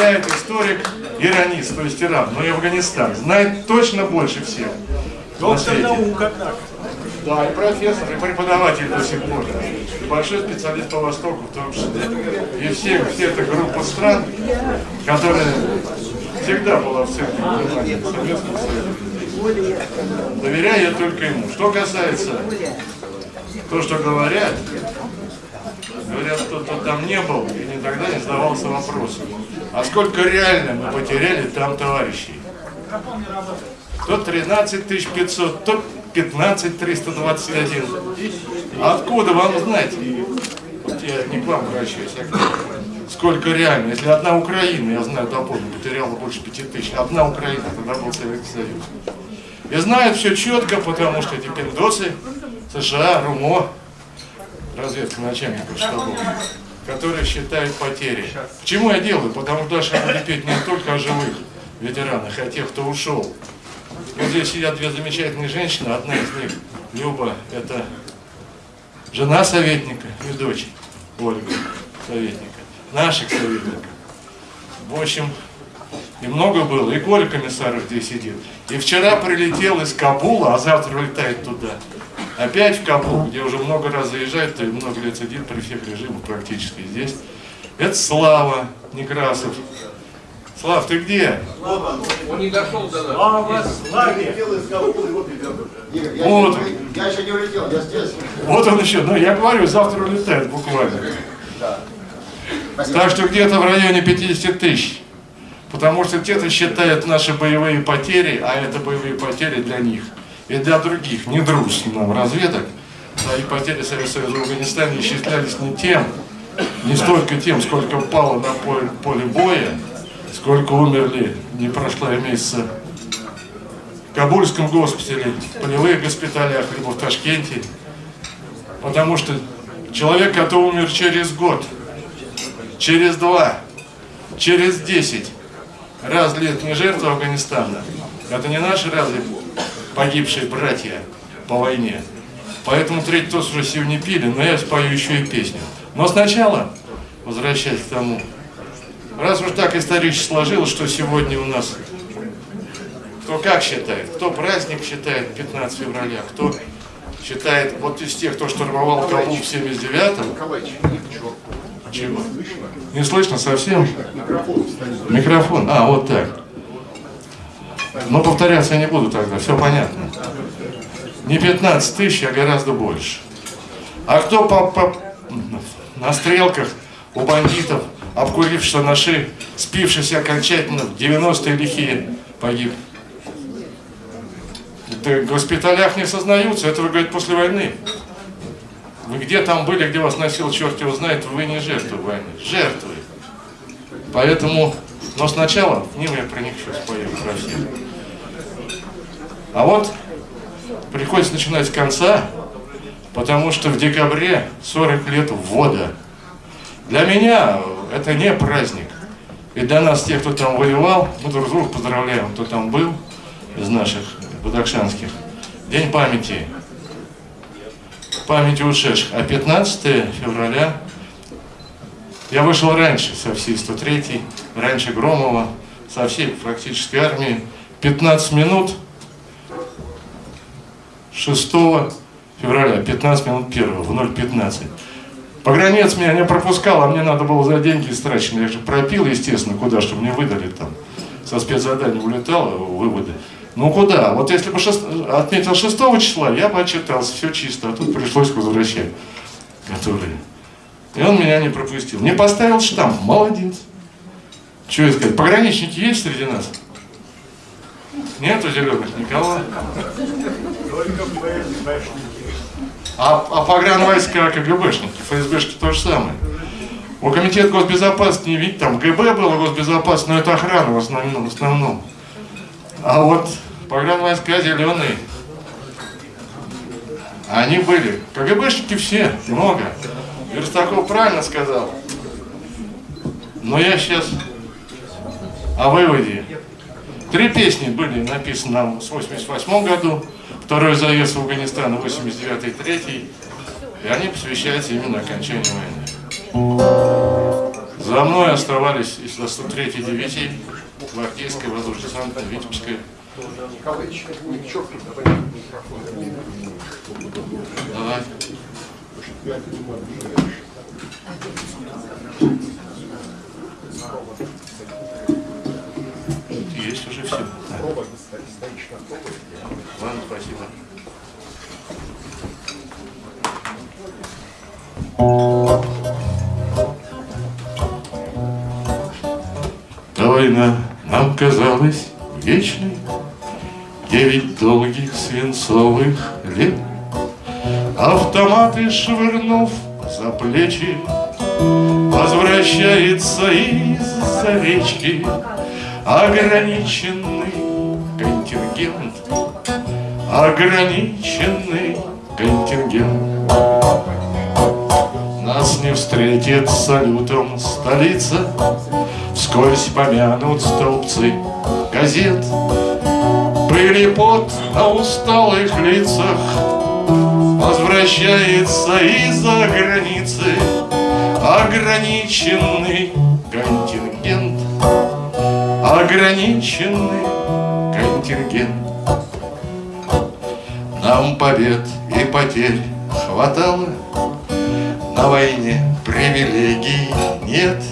заявляет историк Иранист, то есть Иран, но и Афганистан. Знает точно больше всех. Доктор наук, однако. Да, и профессор, и преподаватель до сих пор. И большой специалист по Востоку в том числе. И все, все эта группа стран, которая всегда была в центре внимания Советского Союза. Доверяю я только ему. Что касается то, что говорят, говорят, что кто там не был и никогда не задавался вопросом, а сколько реально мы потеряли там товарищей? То 13 500, то 15 321. Откуда вам знать? Я не к вам обращаюсь, а к. Сколько реально? Если одна Украина, я знаю, доподлинно, потеряла больше 5 тысяч. Одна Украина, тогда был Советский Союз. И знают все четко, потому что эти пиндосы, США, РУМО, разведка начальников штабов, которые считают потери. Почему я делаю? Потому что дальше буду петь не только о живых ветеранах, а о тех, кто ушел. Вот здесь сидят две замечательные женщины, одна из них, Люба, это жена советника и дочь Ольга, советника, наших советников. В общем, и много было, и Коля Комиссаров здесь сидит. И вчера прилетел из Кабула, а завтра улетает туда. Опять в Кабул, где уже много раз заезжает, то и много лет сидит при всех режимах практически здесь. Это Слава Некрасов. Слав, ты где? Он не дошел до нас. Слава, славе! Вот. Я еще не улетел, я здесь. Вот он еще, ну я говорю, завтра улетает буквально. Так что где-то в районе 50 тысяч. Потому что где-то считают наши боевые потери, а это боевые потери для них. И для других, не дружеских нам разведок. Да, и потери Советского Союза в Афганистане исчислялись не тем, не столько тем, сколько упало на поле, поле боя, сколько умерли, не прошло месяца в Кабульском госпитале, в полевых госпиталях, либо в Ташкенте. Потому что человек, который умер через год, через два, через десять, разве это не жертва Афганистана? Это не наши разве погибшие братья по войне? Поэтому третий тост уже сегодня пили, но я спою еще и песню. Но сначала, возвращаясь к тому, раз уж так исторически сложилось, что сегодня у нас, кто как считает, кто праздник считает 15 февраля, кто считает, вот из тех, кто штурмовал Кабул в 79-м, чего? Не слышно совсем? Микрофон. А, вот так. Но повторяться я не буду тогда, все понятно. Не 15 тысяч, а гораздо больше. А кто по, по, на стрелках у бандитов, обкурившись наши, спившись окончательно, в 90-е лихие, погиб? Это в госпиталях не сознаются, это вы говорите после войны. Вы где там были, где вас носил, черт его знает, вы не жертвы войны. Жертвы. Поэтому, но сначала, к ним я них сейчас про всех. А вот приходится начинать с конца, потому что в декабре 40 лет ввода. Для меня это не праздник. И для нас, тех, кто там воевал, мы друг друга поздравляем, кто там был из наших бадахшанских. День памяти. Памяти ушедших. А 15 февраля я вышел раньше со всей 103-й, раньше Громова, со всей практически армии. 15 минут 6 февраля, 15 минут 1 в 0.15. Погранец меня не пропускал, а мне надо было за деньги истраченные. Я же пропил, естественно, куда, чтобы мне выдали там. Со спецзадания улетало, выводы. Ну куда? Вот если бы шест... отметил 6 числа, я бы отчитался, все чисто, а тут пришлось возвращать, которые. И он меня не пропустил. Не поставил штамп, молодец. Что я сказать, пограничники есть среди нас? Нету зеленых никого. А, а погранвойска КГБшники, ФСБшки то же самое. У комитета госбезопасности не видите, там ГБ было госбезопасность, но это охрана в основном. В основном. А вот погранвойска зеленые, они были. КГБшники все, много. Верстаков правильно сказал. Но я сейчас о выводе. Три песни были написаны нам в 88 году, второй заезд в Афганистан 89 и 3 и они посвящаются именно окончанию войны. За мной оставались из 103-й дивизии гвардейской воздушно-десантной Витебской. Давай. Есть уже все. Ладно, спасибо. Та война нам казалась вечной, Девять долгих свинцовых лет. Автоматы швырнув за плечи, Возвращается из-за речки Ограниченный контингент, Ограниченный контингент. Нас не встретит салютом столица, Вскользь помянут столбцы газет, Пыли пот на усталых лицах Возвращается из-за границы. Ограниченный контингент Ограниченный контингент. Нам побед и потерь хватало. На войне привилегий нет.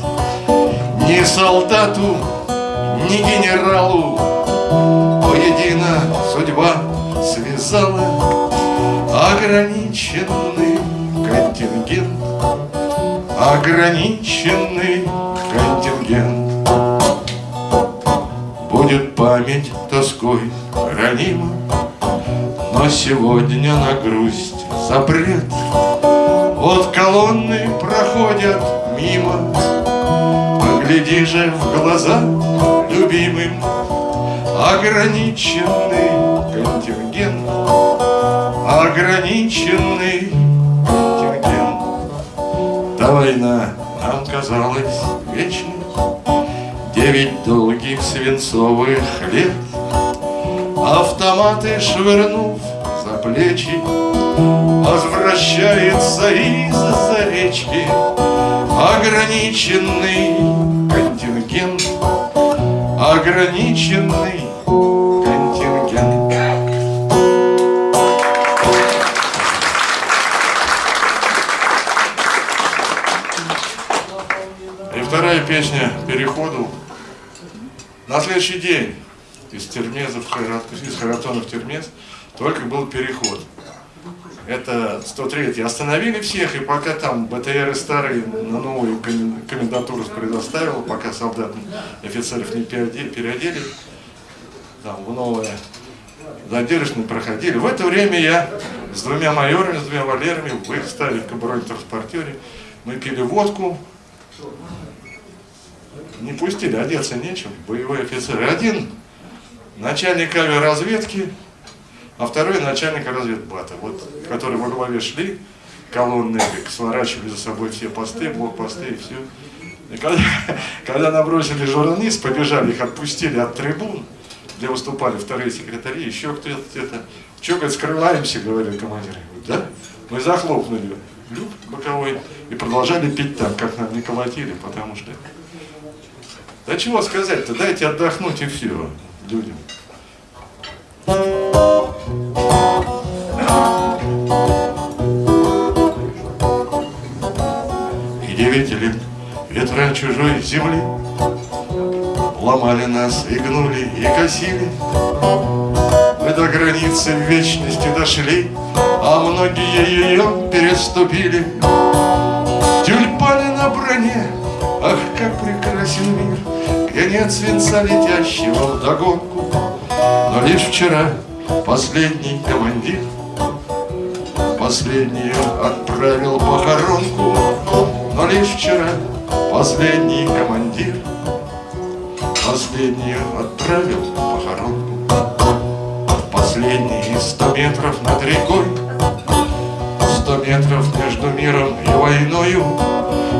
Ни солдату, ни генералу Воедино судьба связала. Ограниченный контингент. Ограниченный контингент Будет память тоской ранима. Но сегодня на грусть запрет. Вот колонны проходят мимо. Погляди же в глаза любимым Ограниченный контингент. Ограниченный контингент. Та война нам казалась вечной Девять долгих свинцовых лет. Автоматы швырнув за плечи Возвращается из-за речки. Ограниченный контингент Ограниченный следующий день из Термеза в Хайрат, из Харатона в Термез только был переход. Это 103 Остановили всех, и пока там БТРы старые на новую комен- комендатуру предоставил, пока солдат офицеров не переоде- переодели, там в новое задержанные проходили. В это время я с двумя майорами, с двумя валерами в их старой каброль-транспортере мы пили водку, не пустили, одеться нечем, боевой офицер. И Один начальник авиаразведки, а второй начальник разведбата, вот, которые во главе шли, колонны сворачивали за собой все посты, блокпосты и все. И когда, когда набросили журналист, побежали, их отпустили от трибун, где выступали вторые секретари, еще кто-то где-то. Че, говорит, скрываемся, говорили командиры. Да? Мы захлопнули люк боковой и продолжали пить там, как нам не колотили, потому что... Да чего сказать-то, дайте отдохнуть и все людям. И девять ветра чужой земли. Ломали нас и гнули, и косили. Мы до границы вечности дошли А многие ее переступили. Тюльпаны на броне, ах, как прекрасен мир! Где нет свинца летящего вдогонку Но лишь вчера последний командир Последнюю отправил похоронку Но лишь вчера последний командир Последнюю отправил похоронку Последние сто метров над рекой Сто метров между миром и войною.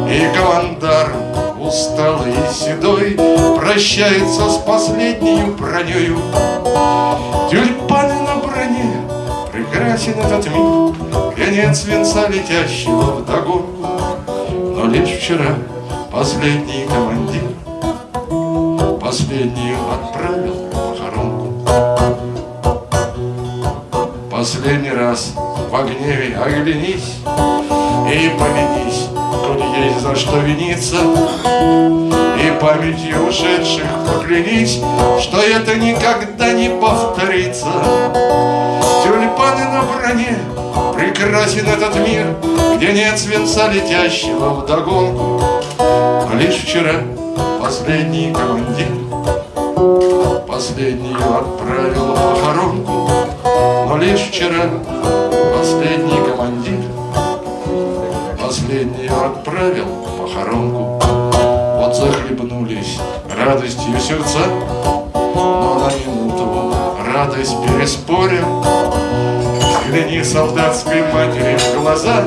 И командарм усталый и седой Прощается с последней бронею Тюльпаны на броне Прекрасен этот мир Где нет свинца летящего вдогонку Но лишь вчера Последний командир Последний отправил похоронку. Последний раз в гневе оглянись И повинись, коли есть за что виниться И памятью ушедших поклянись Что это никогда не повторится. Тюльпаны на броне Прекрасен этот мир Где нет свинца летящего вдогонку лишь вчера последний командир Последнюю отправил похоронку. Но лишь вчера радостью сердца. Но на минуту радость переспорим. Взгляни солдатской матери в глаза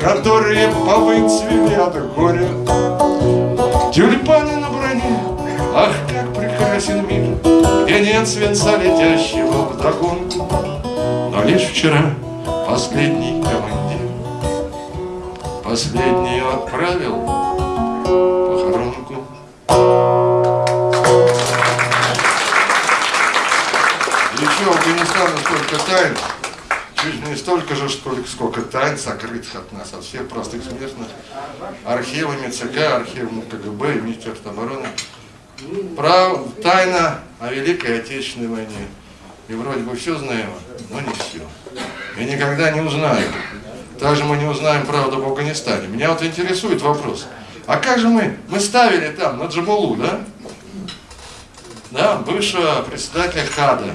Которые повыцвели от горя. Тюльпаны на броне, ах, как прекрасен мир Где нет свинца летящего вдогонку Но лишь вчера последний командир Последнюю отправил столько тайн Чуть не столько же, сколько, тайн сокрытых от нас, от всех простых смертных, архивами ЦК, архивами КГБ и Министерства обороны. Прав, тайна о Великой Отечественной войне. И вроде бы все знаем, но не все. И никогда не узнаем. Также мы не узнаем правду об Афганистане. Меня вот интересует вопрос. А как же мы, мы ставили там, на Джамулу, да? Да, бывшего председателя ХАДа,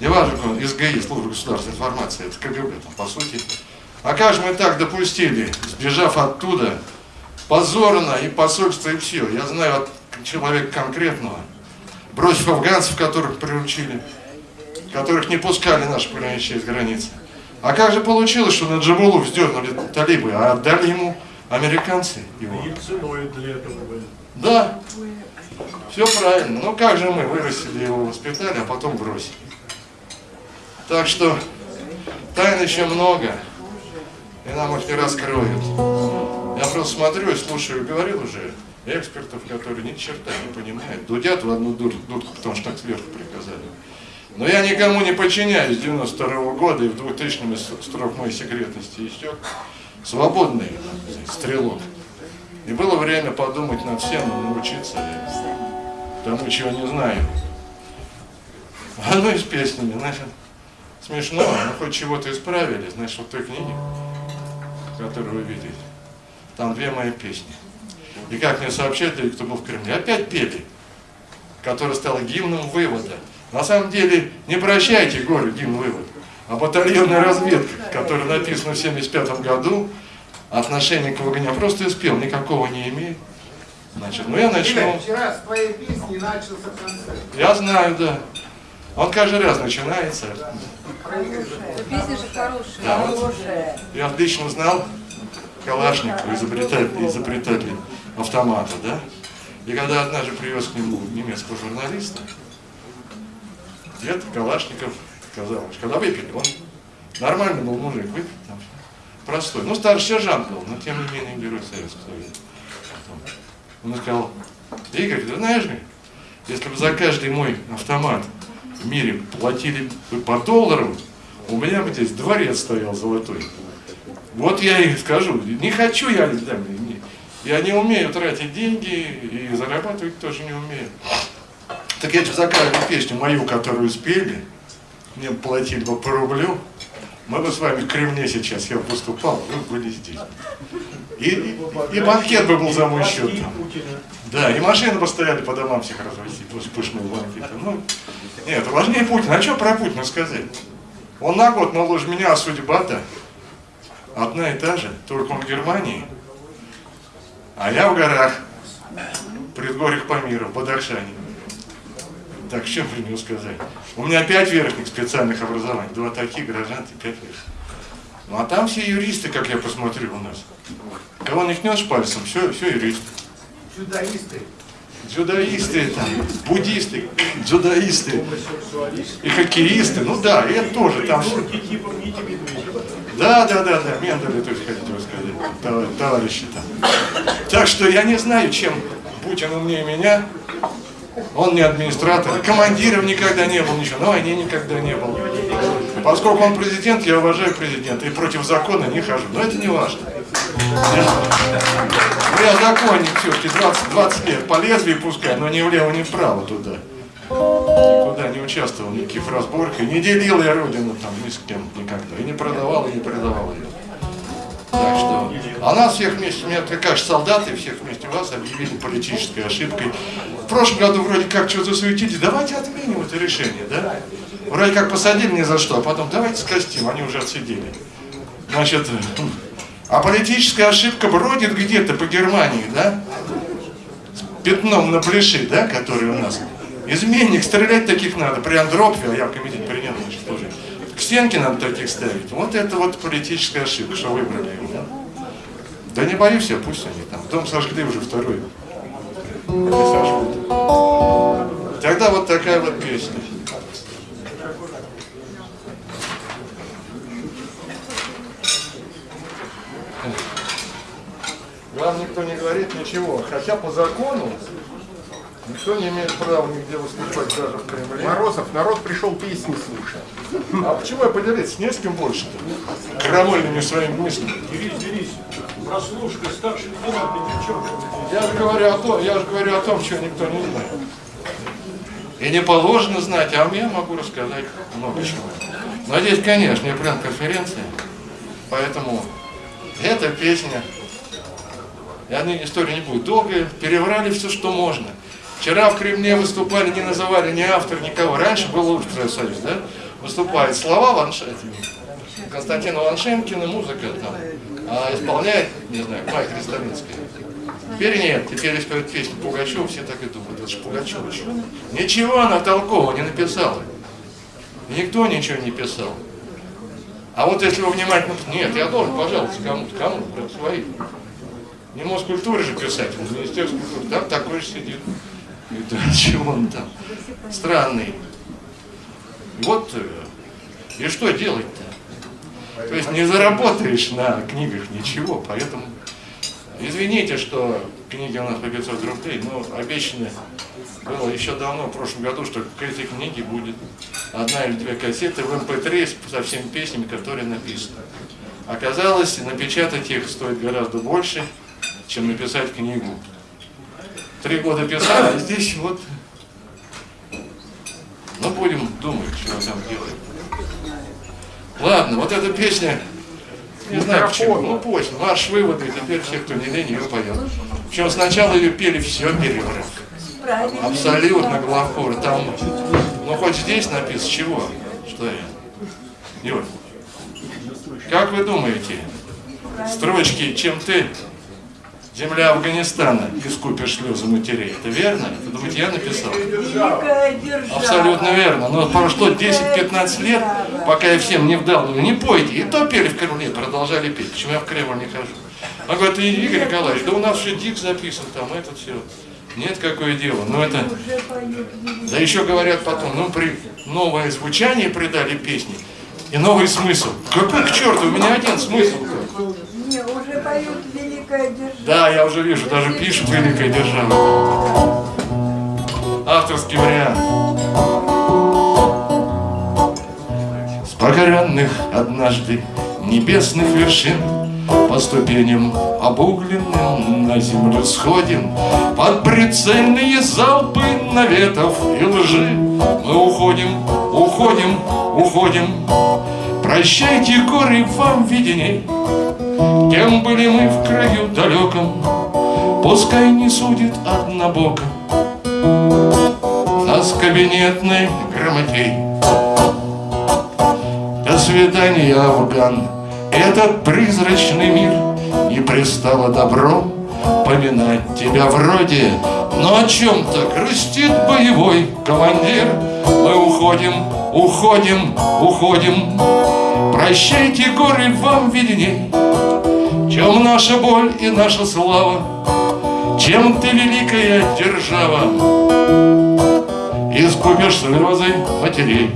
неважно, как он, СГИ, служба государственной информации, это КГБ, там, по сути. А как же мы так допустили, сбежав оттуда, позорно и посольство, и все. Я знаю от человека конкретного, бросив афганцев, которых приручили, которых не пускали наши пограничные из границы. А как же получилось, что на Джамулу вздернули талибы, а отдали ему американцы его? Да, все правильно. Ну как же мы вырастили его, воспитали, а потом бросили. Так что тайн еще много, и нам их не раскроют. Я просто смотрю и слушаю, говорил уже экспертов, которые ни черта не понимают. Дудят в одну дур- дудку, потому что так сверху приказали. Но я никому не подчиняюсь с 92 года, и в 2000 строк моей секретности истек. Свободный стрелок. И было время подумать над всем, научиться тому, чего не знаю. А ну и с песнями, значит, смешно, но хоть чего-то исправили, значит, вот той книги, которую вы видите, там две мои песни. И как мне сообщали, кто был в Кремле, опять пели, которая стала гимном вывода. На самом деле, не прощайте горе гимн вывод, а батальонная разведка, которая написана в 75 году, отношение к войне просто и спел, никакого не имеет. Значит, ну я начну. Вчера с твоей песни начался концерт. Я знаю, да. Он каждый раз начинается. Песня же хорошая. Да, вот я отлично знал Калашникова, изобретатель, изобретатель автомата, да? И когда однажды привез к нему немецкого журналиста, дед Калашников сказал, когда выпили, он нормальный был мужик, выпил там, простой. Ну, старший сержант был, но тем не менее герой Советского Союза. Он сказал, Игорь, ты знаешь, если бы за каждый мой автомат в мире платили по доллару, у меня бы здесь дворец стоял золотой. Вот я и скажу, не хочу я, я не умею тратить деньги и зарабатывать тоже не умею. Так я за песню мою, которую спели, мне платили бы по рублю, мы бы с вами в Кремле сейчас, я выступал, вы были здесь. И, и, и банкет бы был за мой счет. Да, и машины бы стояли по домам всех развозить, после пышного банкета. Ну, нет, важнее Путина. А что про Путина сказать? Он на год моложе меня, а судьба-то одна и та же, только он в Германии, а я в горах, предгорьях Памира, в Бадахшане. Так, что про него сказать? У меня пять верхних специальных образований, два таких, гражданки, пять верхних. Ну а там все юристы, как я посмотрю у нас. Кого не кнешь пальцем, все, все юристы. Чудаисты. Дзюдоисты, там, буддисты, дзюдоисты и хоккеисты, ну да, и это тоже там. типа. Да, да, да, да, Менделя тоже хотите рассказать, товар- товарищи там. Так что я не знаю, чем Путин умнее меня. Он не администратор, командиром никогда не был, ничего, на войне никогда не был. Поскольку он президент, я уважаю президента и против закона не хожу. Но это не важно. Ну, я законник все-таки 20, 20 лет по лезвию пускай, но ни влево, ни вправо туда. Никуда не участвовал в каких разборках, не делил я родину там ни с кем никогда, и не продавал, и не предавал ее. Так что, а нас всех вместе, ты как солдаты, всех вместе вас объявили политической ошибкой. В прошлом году вроде как что-то засуетились, давайте отменим это решение, да? Вроде как посадили ни за что, а потом давайте скостим, они уже отсидели. Значит, а политическая ошибка бродит где-то по Германии, да? С пятном на плеши, да, который у нас. Изменник, стрелять таких надо. При Андропове, а я в комитете принял, значит, тоже. К стенке надо таких ставить. Вот это вот политическая ошибка, что выбрали его. да. Да не боюсь я, пусть они там. Дом сожгли уже второй. Не сожгут. Тогда вот такая вот песня. Вам никто не говорит ничего, хотя по закону никто не имеет права нигде выступать даже в Кремле. Морозов, народ пришел песни слушать. А почему я поделиться? Не с кем больше-то. Крамольными своими мыслями. Дерись, дерись. Прослушка старший лейтенант Петричев. Я же говорю о том, я же говорю о том, чего никто не знает. И не положено знать, а я могу рассказать много чего. Но здесь, конечно, не пресс-конференция, поэтому эта песня, и она история не будет долгая, переврали все, что можно. Вчера в Кремле выступали, не называли ни автор, никого. Раньше был лучше Союз, да? Выступает слова Ваншетина, Константина Ваншенкина, музыка там, а исполняет, не знаю, Майя Кристалинская. Теперь нет, теперь поют песню Пугачева, все так и думают, это же Пугачева. Ничего она толкового не написала. Никто ничего не писал. А вот если вы внимательно... Нет, я должен, пожалуйста, кому-то, кому-то, своим. Не Москультуре же писать, в Министерстве культуры. Там такой же сидит. Да, чего он там? Странный. Вот, э, и что делать-то? То есть не заработаешь на книгах ничего, поэтому извините, что книги у нас по 500 рублей, но обещано было еще давно, в прошлом году, что к этой книге будет одна или две кассеты в MP3 со всеми песнями, которые написаны. Оказалось, напечатать их стоит гораздо больше, чем написать книгу. Три года писал, а здесь вот... Ну, будем думать, что там делать. Ладно, вот эта песня, не знаю почему, ну пусть, марш выводы, теперь все, кто не лень, ее поет. Причем сначала ее пели все переврат. Абсолютно главкор. Там, ну хоть здесь написано, чего? Что я? Юр, как вы думаете, строчки «Чем ты, земля Афганистана, искупишь слезы матерей» это верно? Вы думаете, я написал? Абсолютно верно. Но прошло 10-15 лет, пока я всем не вдал, не пойте. И то пели в Кремле, продолжали петь. Почему я в Кремль не хожу? Он говорит, Игорь Николаевич, да у нас же дик записан там, это все. Нет, какое дело. Но это... Поют великая. Да еще говорят потом, ну, при новое звучание придали песни и новый смысл. Какой к черту, у меня один смысл. Не, уже поют великая держава. Да, я уже вижу, даже пишут «Великая держава». Авторский вариант. С покоренных однажды небесных вершин По ступеням обугленным на землю сходим Под прицельные залпы наветов и лжи Мы уходим, уходим, уходим Прощайте, горы, вам виденей Кем были мы в краю далеком Пускай не судит однобоко. Нас кабинетный грамотей. До свидания, Афган Этот призрачный мир Не пристало добром Поминать тебя вроде. Но о чем-то грустит боевой командир. Мы уходим, уходим, уходим. Прощайте, горы, вам видней чем наша боль и наша слава, Чем ты великая держава, Искупишь слезы матерей.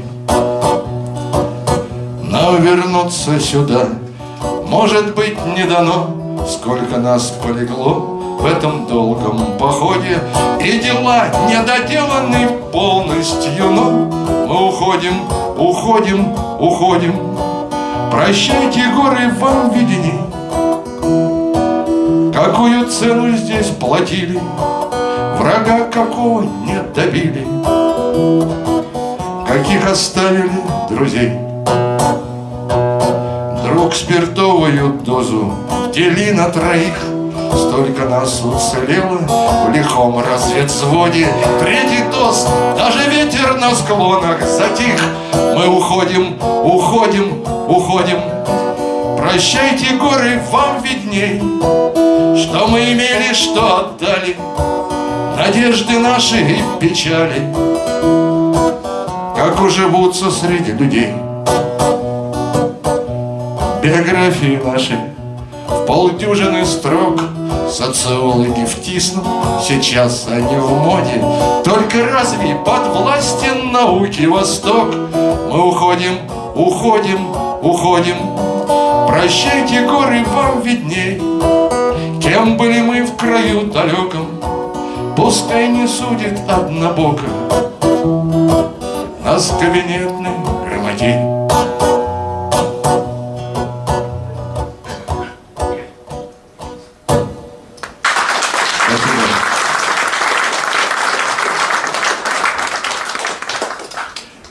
Нам вернуться сюда Может быть, не дано, сколько нас полегло В этом долгом походе И дела недоделаны полностью. Но мы уходим, уходим, уходим. Прощайте, горы, вам виденей Какую цену здесь платили? Врага какого не добили. Каких оставили друзей? Друг спиртовую дозу Дели на троих. Столько нас уцелело В лихом разведзводе. Третий тост Даже ветер на склонах затих. Мы уходим, уходим, уходим. Прощайте, горы, вам видней Что мы имели, что отдали. Надежды наши и печали. Как уживутся среди людей. Биографии наши В полдюжины строк. Социологи втиснут Сейчас они в моде. Только разве под властью науки Восток? Мы уходим, уходим, уходим. Прощайте, горы, вам видней Кем были мы в краю далеком. Пускай не судит однобоко. Нас кабинетный грамотей.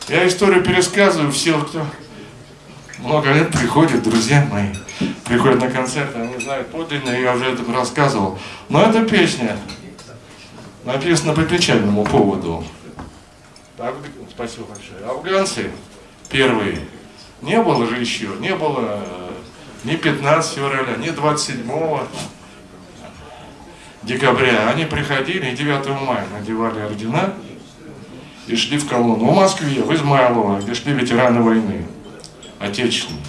Я историю пересказываю, все, кто много лет приходят, друзья мои, приходят на концерты, они знают подлинно, я уже это рассказывал. Но эта песня написана по печальному поводу. Спасибо большое. Афганцы первые, не было же еще, не было э, ни 15 февраля, ни 27 декабря. Они приходили и 9 мая надевали ордена и шли в колонну. В Москве, в Измайлово, где шли ветераны войны отечественные.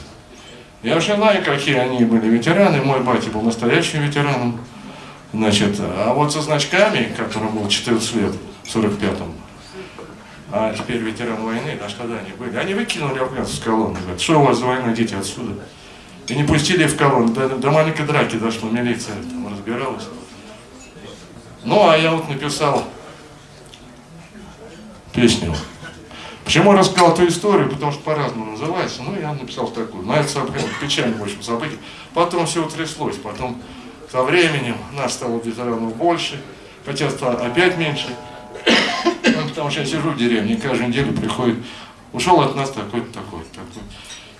Я уже знаю, какие они были ветераны. Мой батя был настоящим ветераном. Значит, а вот со значками, которым был 14 лет, в 45-м, а теперь ветеран войны, аж тогда они были, они выкинули афганцев с колонны. Говорят, что у вас за война, идите отсюда. И не пустили в колонну. До, до маленькой драки дошло, милиция там разбиралась. Ну, а я вот написал песню. Почему я рассказал эту историю? Потому что по-разному называется. Ну, я написал такую. Но это событие, печальное, в общем, событие. Потом все утряслось. Потом со временем нас стало ветеранов больше, хотя стало опять меньше. Ну, потому что я сижу в деревне, каждую неделю приходит, ушел от нас такой-то, такой-то, такой.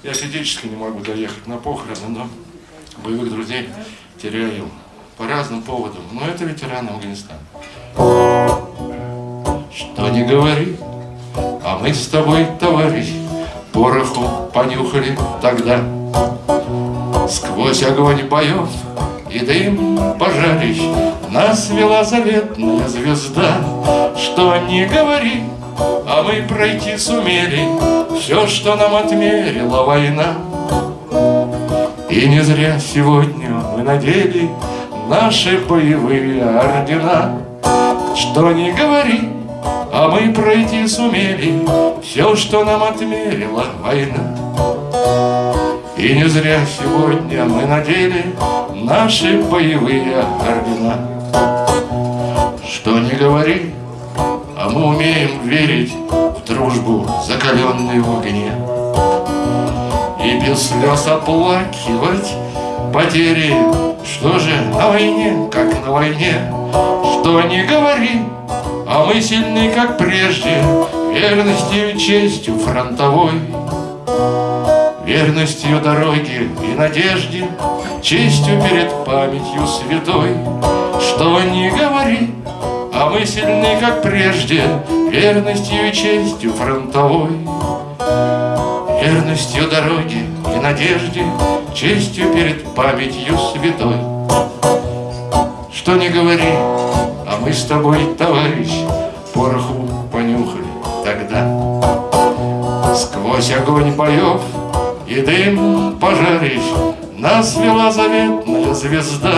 Я физически не могу доехать на похороны, но боевых друзей теряю по разным поводам. Но это ветераны Афганистана. Что не говори, а мы с тобой, товарищ, пороху понюхали тогда. Сквозь огонь боев и дым пожарищ Нас вела заветная звезда. Что не говори, а мы пройти сумели Все, что нам отмерила война. И не зря сегодня мы надели Наши боевые ордена. Что не говори, а мы пройти сумели Все, что нам отмерила война. И не зря сегодня мы надели Наши боевые ордена. Что не говори, а мы умеем верить В дружбу, закаленную в огне. И без слез оплакивать потери Что же на войне, как на войне Что не говори, а мы сильны, как прежде, Верностью и честью фронтовой, Верностью дороги и надежде, Честью перед памятью святой. Что не говори, а мы сильны, как прежде, Верностью и честью фронтовой, Верностью дороги и надежде, Честью перед памятью святой. Что не говори, мы с тобой, товарищ, пороху понюхали тогда. Сквозь огонь боев и дым пожарищ Нас вела заветная звезда.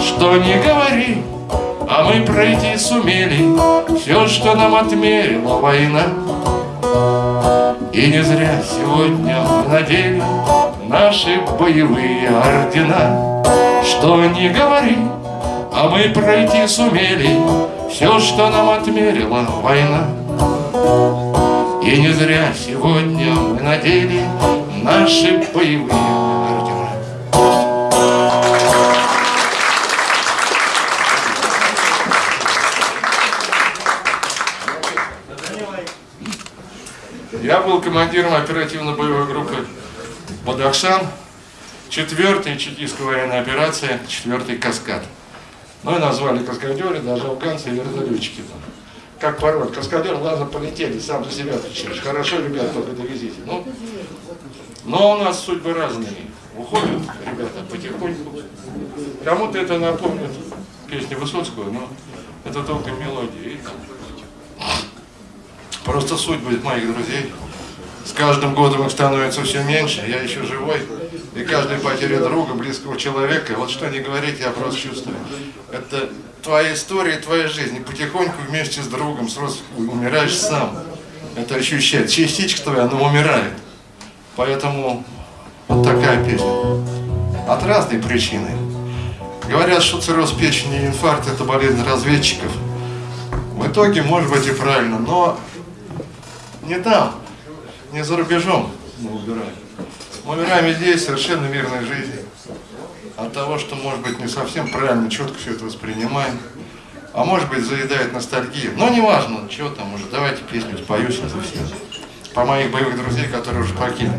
Что не говори, а мы пройти сумели Все, что нам отмерила война. И не зря сегодня мы надели наши боевые ордена. Что не говори, а мы пройти сумели Все, что нам отмерила война. И не зря сегодня мы надели Наши боевые ордена. Я был командиром оперативно-боевой группы «Бадахшан», четвертая чекистская военная операция, четвертый каскад. И назвали каскадеры, даже афганцы и вертолетчики там. Как порой, каскадер, ладно, полетели, сам за себя отвечаешь. Хорошо, ребят, только довезите. Ну, но у нас судьбы разные. Уходят ребята потихоньку. Кому-то это напомнит песню Высоцкого, но это только мелодия. Просто судьбы моих друзей. С каждым годом их становится все меньше, я еще живой. И каждая потеря друга, близкого человека, вот что не говорить, я просто чувствую. Это твоя история, твоя жизнь. И потихоньку вместе с другом, с родственником умираешь сам. Это ощущает. Частичка твоя, она умирает. Поэтому вот такая песня. От разной причины. Говорят, что цирроз печени и инфаркт – это болезнь разведчиков. В итоге, может быть, и правильно, но не там, не за рубежом мы умираем. Мы умираем здесь совершенно мирной жизнью. От того, что, может быть, не совсем правильно, четко все это воспринимаем. А может быть, заедает ностальгия. Но не важно, чего там уже. Давайте песню спою сейчас за всех. По моих боевых друзей, которые уже покинули.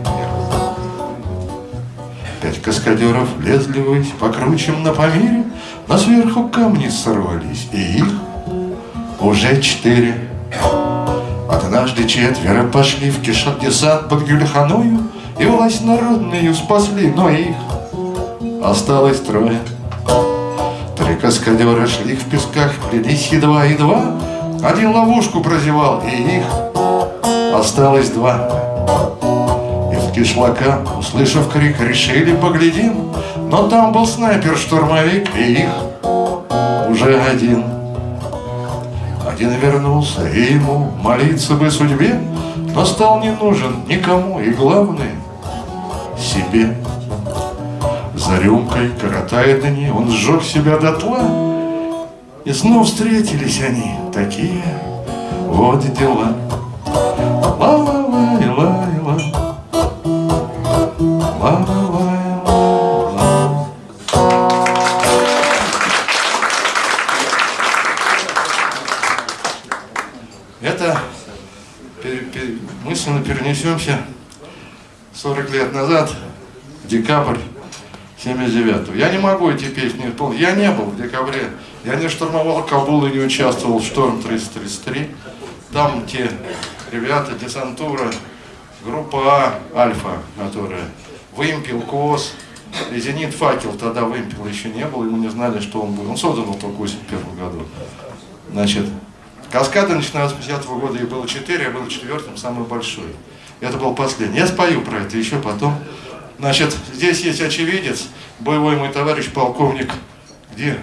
Пять каскадеров лезли ввысь по кручам на Памире, Но сверху камни сорвались, и их уже четыре. Однажды четверо пошли в кишот десант под Гюльханою И власть народную спасли, но их осталось трое. Три каскадера шли в песках, плелись едва-едва, Один ловушку прозевал, и их осталось два. И в кишлака, услышав крик, решили поглядим, Но там был снайпер-штурмовик, и их уже один. Один вернулся, и ему молиться бы судьбе, Но стал не нужен никому, и главное — себе. За рюмкой коротая дни, он сжег себя дотла, И снова встретились они, такие вот дела. Назад, декабрь 79 Я не могу эти песни исполнить. Я не был в декабре. Я не штурмовал Кабул и не участвовал в шторм 333. Там те ребята, десантура, группа А, Альфа, которая, Вымпел, КОС, и Зенит Факел, тогда Вымпел еще не был, и мы не знали, что он будет. Он создан был только в 81 году. Значит, Каскады начиная с 50 года, их было 4, я был четвертым, самый большой. Это был последний. Я спою про это еще потом. Значит, здесь есть очевидец, боевой мой товарищ, полковник. Где?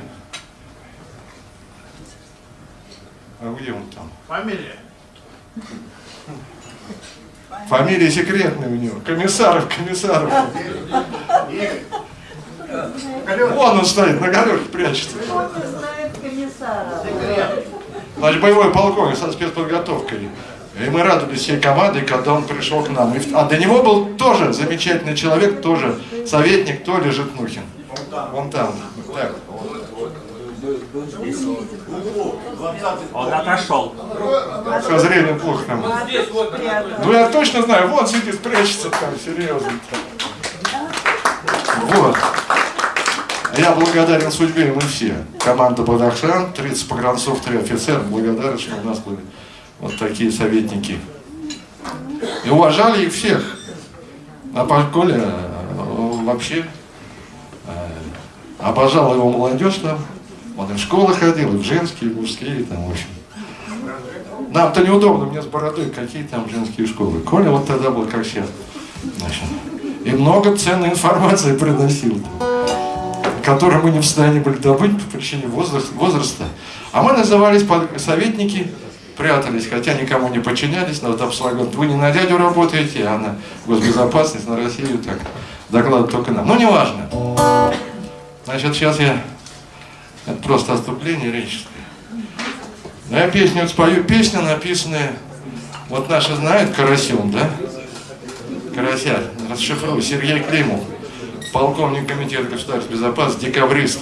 А где он там? Фамилия? Фамилия секретная у него. Комиссаров, комиссаров. Вон он стоит, на галерке прячется. Не знает комиссара? Значит, боевой полковник со спецподготовкой. И мы радовались всей командой, когда он пришел к нам. И А до него был тоже замечательный человек, тоже советник Толя Житнухин. Вон там. Так. Он отошел. Со зрением плохо вот Ну я точно знаю, вот сидит, прячется там, серьезно. Вот. Я благодарен судьбе, мы все. Команда Бадахшан, 30 погранцов, 3 офицера. Благодарен, что у нас были вот такие советники. И уважали их всех. А по Коля э, вообще э, обожал его молодежь там. Он и в школы ходил, и в женские, и в мужские, там, в общем. Нам-то неудобно, мне с бородой, какие там женские школы. Коля вот тогда был как сейчас. Значит, и много ценной информации приносил, которую мы не в состоянии были добыть по причине возраста. А мы назывались советники, прятались, хотя никому не подчинялись, но вот обслуга- вы не на дядю работаете, а на госбезопасность, на Россию так. доклад только нам. Ну, неважно. Значит, сейчас я... Это просто отступление речи. Но я песню спою. Песня написанная... Вот наши знают Карасем, да? Карася, расшифруй. Сергей Климов, полковник комитета государственной безопасности, декабрист.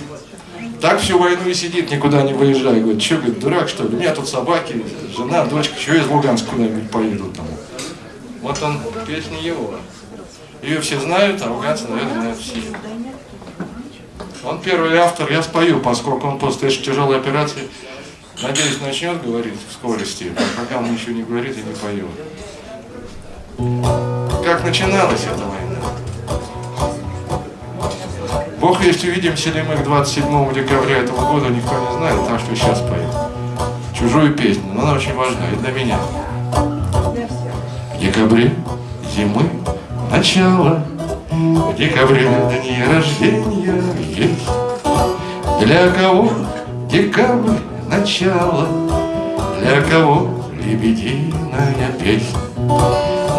Так всю войну и сидит, никуда не выезжает. Говорит, что, говорит, дурак что ли? У меня тут собаки, жена, дочка, что из Луганска куда-нибудь поедут там. Вот он, песня его. Ее все знают, а афганцы, наверное, знают все. Он первый автор, я спою, поскольку он после тяжелой операции, надеюсь, начнет говорить в скорости, а пока он еще не говорит и не поет. Как начиналась эта Бог есть увидимся ли мы к 27 декабря этого года, никто не знает, так что сейчас пою. Чужую песню, но она очень важна и для меня. В декабре зимы начало, в декабре дни рождения есть. Для кого декабрь начало, для кого лебединая песня.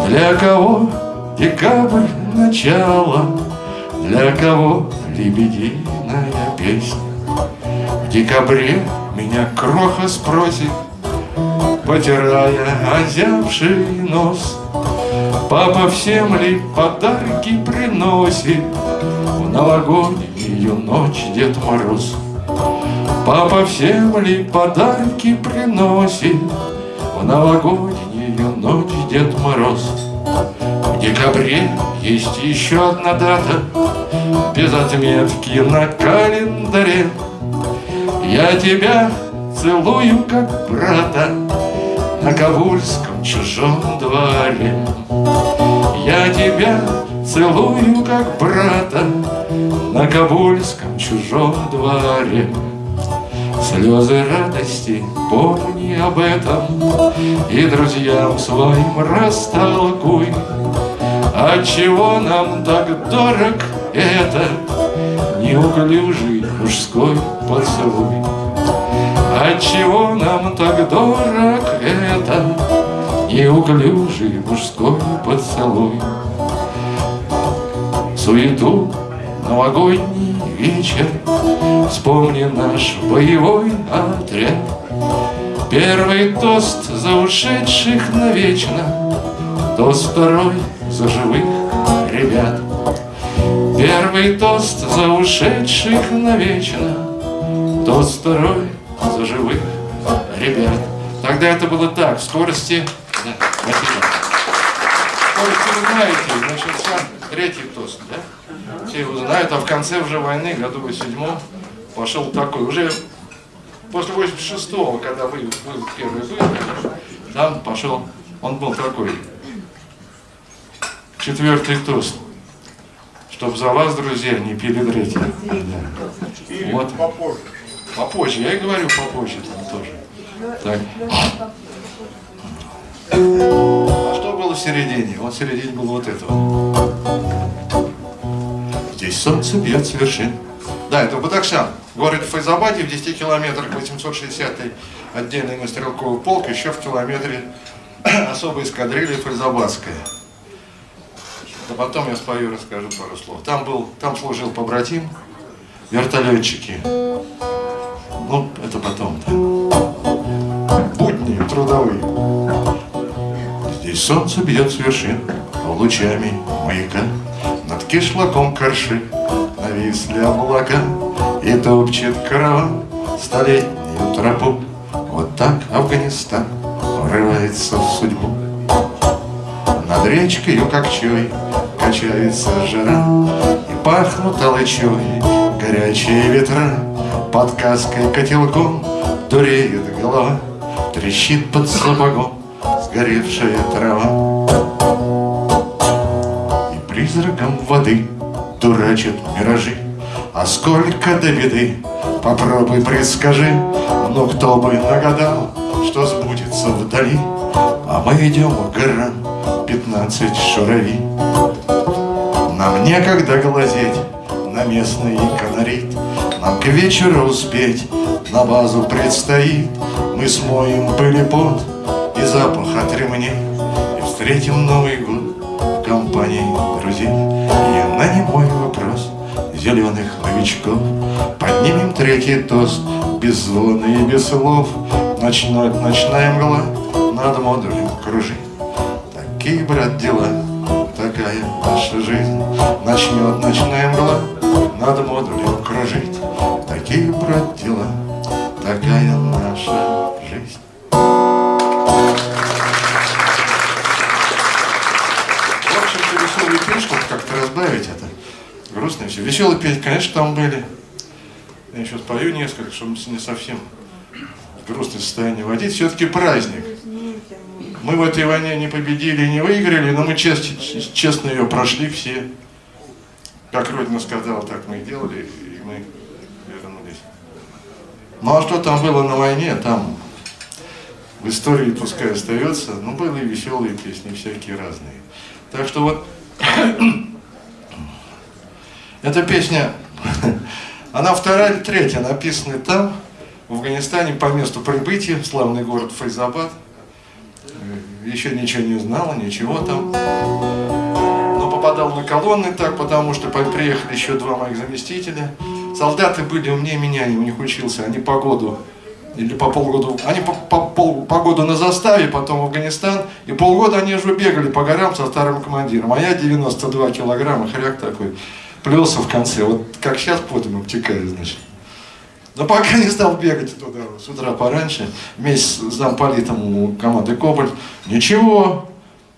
Для кого декабрь начало, для кого лебединая песня. В декабре меня кроха спросит, потирая озявший нос. Папа всем ли подарки приносит В новогоднюю ночь Дед Мороз? Папа всем ли подарки приносит В новогоднюю ночь Дед Мороз? В декабре есть еще одна дата Без отметки на календаре. Я тебя целую как брата На Кабульском чужом дворе. Я тебя целую как брата На Кабульском чужом дворе. Слезы радости, помни об этом И друзьям своим растолкуй Отчего нам так дорог это Неуклюжий мужской поцелуй. Отчего нам так дорог это Неуклюжий мужской поцелуй? Суету новогодний вечер Вспомни наш боевой отряд. Первый тост за ушедших навечно Тост второй за живых ребят Первый тост за ушедших навечно Тост второй за живых ребят Тогда это было так, скорости... Да, спасибо. Скорости вы знаете, начался третий тост, да? Все его знают, а в конце уже войны, году 87 пошел такой, уже после 86-го, когда вы, вы первый были, там пошел, он был такой, четвертый тост. Чтоб за вас, друзья, не пили третий. Да. Вот. попозже. Попозже, я и говорю попозже там тоже. Так. А что было в середине? Вот в середине было вот это вот. Здесь солнце бьет с вершин. Да, это Бадакшан. Город Файзабаде в 10 километрах 860-й отдельный на стрелковый полк, еще в километре особая эскадрилья Файзабадская. Да потом я спою, расскажу пару слов. Там был, там служил побратим, вертолетчики. Ну, это потом, да. Будни трудовые. Здесь солнце бьет с вершин, лучами маяка. Над кишлаком корши нависли облака, И топчет караван столетнюю тропу. Вот так Афганистан врывается в судьбу. Над речкой Кокчой качается жара, И пахнут алычой горячие ветра. Под каской котелком дуреет голова, Трещит под сапогом сгоревшая трава. И призраком воды дурачат миражи, А сколько до беды, попробуй предскажи, Но кто бы нагадал, что сбудется вдали, А мы идем к горам пятнадцать шурави. Нам некогда глазеть на местный колорит, Нам к вечеру успеть на базу предстоит. Мы смоем пыль и пот и запах от ремней И встретим Новый год в компании друзей. И на немой вопрос зеленых новичков Поднимем третий тост без звона и без слов Ночной, ночная мгла над модулем кружит Такие, брат, дела, такая наша жизнь Начнет ночная мгла над модулем кружить Такие, брат, дела, такая наша жизнь В общем-то, веселую песенку как-то разбавить это. Грустно все. Веселые песни, конечно, там были. Я сейчас пою несколько, чтобы не совсем в грустное состояние водить. Все-таки праздник. Мы в этой войне не победили не выиграли, но мы чест- честно ее прошли все. Как Родина сказала, так мы и делали, и мы вернулись. Ну а что там было на войне, там в истории пускай остается, но были и веселые песни, всякие разные. Так что вот эта песня, она вторая или третья, написана там, в Афганистане, по месту прибытия, славный город Файзабад. Еще ничего не знала, ничего там. Но попадал на колонны так, потому что по- приехали еще два моих заместителя. Солдаты были умнее меня, я у них учился, они погоду или по полгода, они по, по, пол- погоду на заставе, потом в Афганистан, и полгода они уже бегали по горам со старым командиром, а я 92 килограмма, хряк такой, плелся в конце, вот как сейчас потом обтекаю, значит. Но пока не стал бегать туда с утра пораньше, вместе с замполитом команды Кобальт, ничего,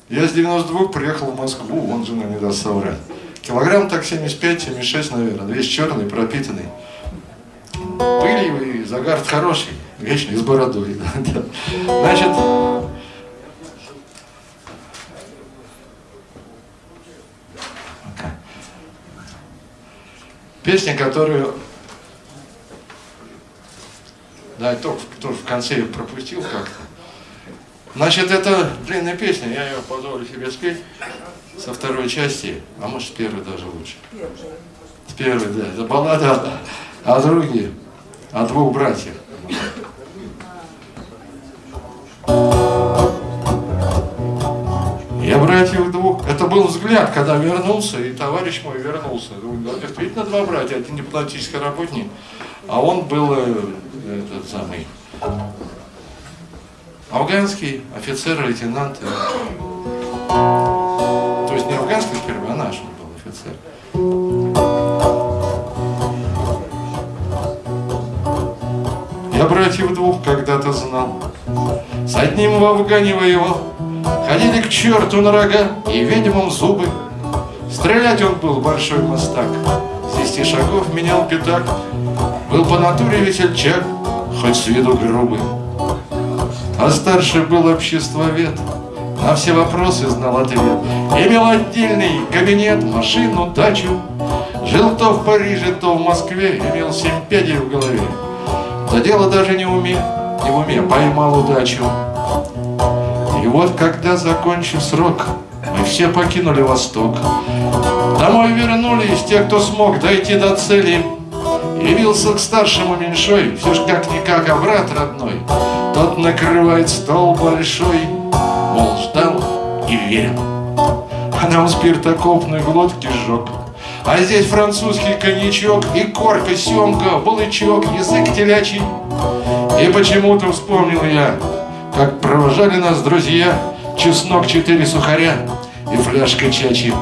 я с 92 приехал в Москву, он жена не даст соврать. Килограмм так 75-76, наверное, весь черный, пропитанный. Пыльный и загар хороший, вечный, с бородой. да, да. Значит, песня, которую... Да, только, тоже в конце ее пропустил как-то. Значит, это длинная песня, я ее позволю себе спеть со второй части, а может с первой даже лучше. С первой, да. Это баллада о, о друге, о двух братьях. Я братьев двух. Это был взгляд, когда вернулся, и товарищ мой вернулся. Ну, да, Действительно два братья, один дипломатический работник, а он был э, этот самый афганский офицер, лейтенант. То есть не афганский сперва, а наш он был офицер. Я братьев двух когда-то знал. С одним в Афгане воевал. Ходили к черту на рога и ведьмам зубы. Стрелять он был большой мастак. С десяти шагов менял пятак. Был по натуре весельчак, хоть с виду грубый. А старший был обществовед. На все вопросы знал ответ. Имел отдельный кабинет, машину, дачу. Жил то в Париже, то в Москве. Имел семь пядей в голове. Да дело даже не уме, не в уме, поймал удачу. И вот когда, закончив срок, мы все покинули Восток. Домой вернулись те, кто смог дойти до цели. Явился к старшему меньшой, все ж как-никак, а брат родной. Тот накрывает стол большой, мол, ждал и верил. А нам спирт окопной глотки сжег. А здесь французский коньячок и корка, семга, балычок, язык телячий. И почему-то вспомнил я, как провожали нас друзья, чеснок, четыре сухаря и фляжка чачи.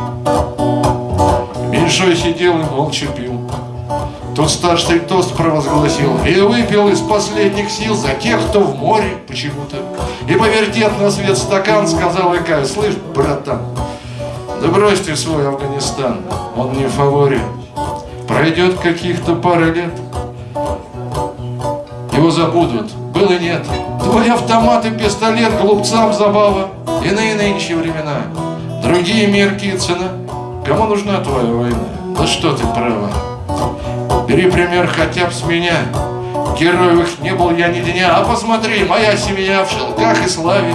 Меньшой сидел и молча пил. Тут старший тост провозгласил И выпил из последних сил за тех, кто в море почему-то. И повертев на свет стакан, сказал Икай Слышь, братан, да брось ты свой Афганистан, он не в фаворе. Пройдет каких-то пара лет Его забудут, было нет. Твой автомат и пистолет глупцам забава. Иные нынче времена. Другие мерки и цена Кому нужна твоя война? Да что ты права Бери пример хотя бы с меня. Героевых не был я ни дня А посмотри, моя семья в шелках и славе.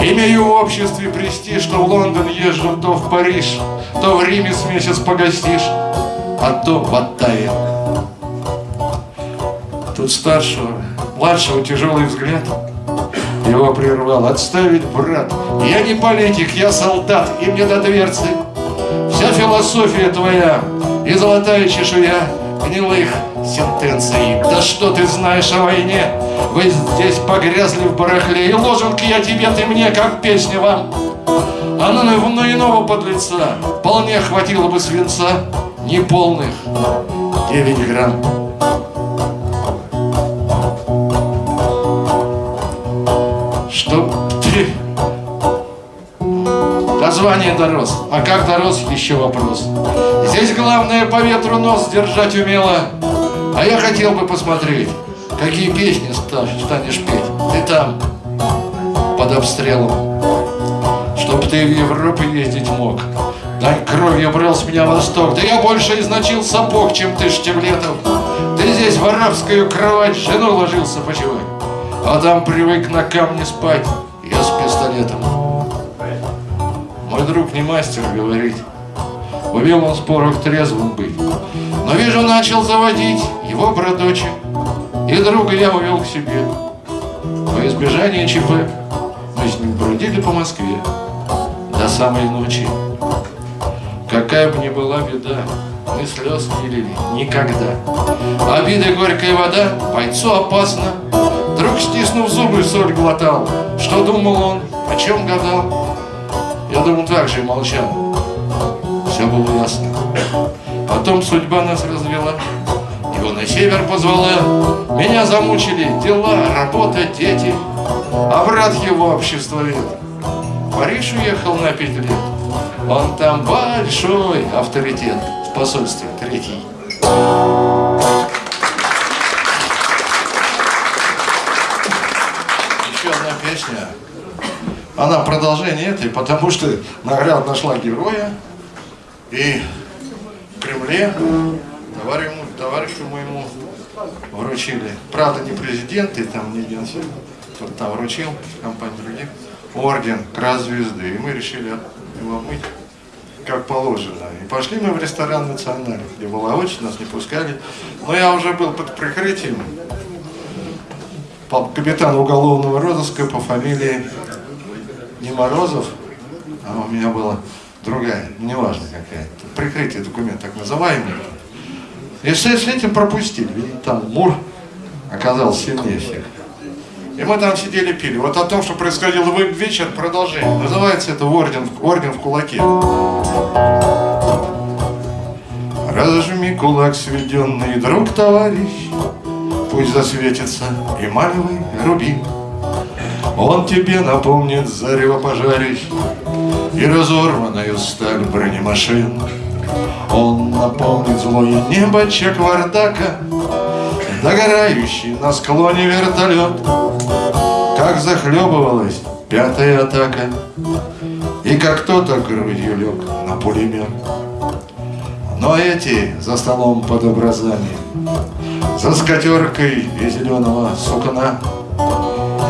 Имею в обществе престиж Что в Лондон езжу, то в Париж То в Риме с месяц погостишь А то в Оттаве Тут старшего, младшего тяжелый взгляд Его прервал. Отставить, брат! Я не политик, я солдат И мне до дверцы. Вся философия твоя и золотая чешуя гнилых сентенций. Да что ты знаешь о войне? Вы здесь погрязли в барахле, и ложенки я тебе, ты мне, как песня вам. А на, на иного подлеца вполне хватило бы свинца неполных 9 грамм. Чтоб звания дорос. А как дорос, еще вопрос. Здесь главное по ветру нос держать умело. А я хотел бы посмотреть, какие песни станешь петь. Ты там, под обстрелом. Чтоб ты в Европу ездить мог. Дань кровью брал с меня восток. Да я больше изначил сапог, чем ты Штевлетов. Ты здесь в арабскую кровать жену ложился почивать. А там привык на камне спать. Я с пистолетом. Друг не мастер говорить. Умел он в спорах трезвым быть. Но вижу, начал заводить его бродочек. И друга я увел к себе. Во избежание ЧП мы с ним бродили по Москве до самой ночи. Какая бы ни была беда, мы слез не лили никогда. Обиды горькая вода, бойцу опасно. Друг, стиснув зубы, соль глотал. Что думал он, о чем гадал? Думал, так молчал. Все было ясно. Потом судьба нас развела. Его на север позвала. Меня замучили дела, работа, дети. А брат его обществовед. В Париж уехал на пять лет. Он там большой авторитет в посольстве третий. Она продолжение этой, потому что наград нашла героя. И в Кремле товарищу, товарищу моему вручили. Правда, не президент, и там не генсек, кто-то там вручил, компания других, орден Крас Звезды. И мы решили его мыть как положено. И пошли мы в ресторан «Национальный», где была очередь, нас не пускали. Но я уже был под прикрытием капитана уголовного розыска по фамилии не Морозов, а у меня была другая, неважно какая. Прикрытие документ так называемый. И с, с этим пропустили. Видите, там Мур оказался сильнее всех. И мы там сидели пили. Вот о том, что происходило в вечер, продолжение. Называется это орден, орден в кулаке. Разожми кулак сведенный, друг, товарищ, Пусть засветится эмалевый рубин. Он тебе напомнит зарево пожарищ И разорванную сталь бронемашин. Он напомнит злое небо Чеквардака, Догорающий на склоне вертолет, Как захлебывалась пятая атака, И как кто-то грудью лег на пулемет. Но эти за столом под образами, За скатеркой и зеленого сукна,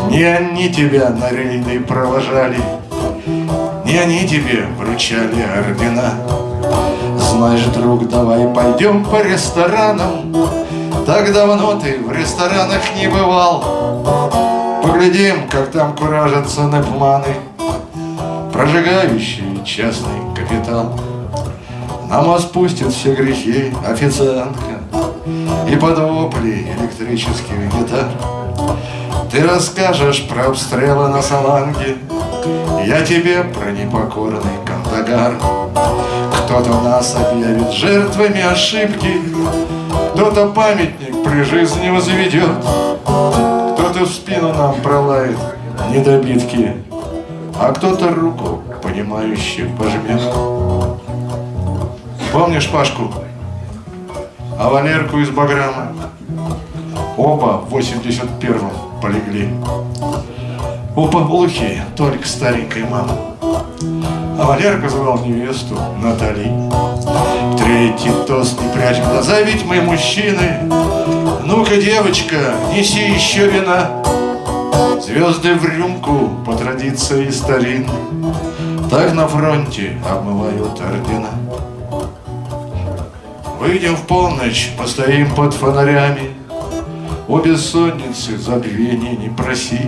Не они тебя на рейды провожали, Не они тебе вручали ордена. Знаешь, друг, давай пойдем по ресторанам, Так давно ты в ресторанах не бывал. Поглядим, как там куражатся непманы, Прожигающие частный капитал. На мост все грехи официантка И под вопли электрических гитар Ты расскажешь про обстрелы на Саланге. Я тебе про непокорный Кандагар Кто-то нас объявит жертвами ошибки. Кто-то памятник при жизни возведет. Кто-то в спину нам пролает недобитки. А кто-то руку, понимающий, пожмет. Помнишь Пашку? А Валерку из Баграма? Оба в 81-м полегли. Оба глухие, только старенькой мамы. А Валерка звал невесту Натали. Третий тост, не прячь глаза, ведь мы мужчины. Ну-ка, девочка, неси еще вина. Звезды в рюмку по традиции старин. Так на фронте обмывают ордена. Выйдем в полночь, постоим под фонарями, О бессонницы забвения не проси.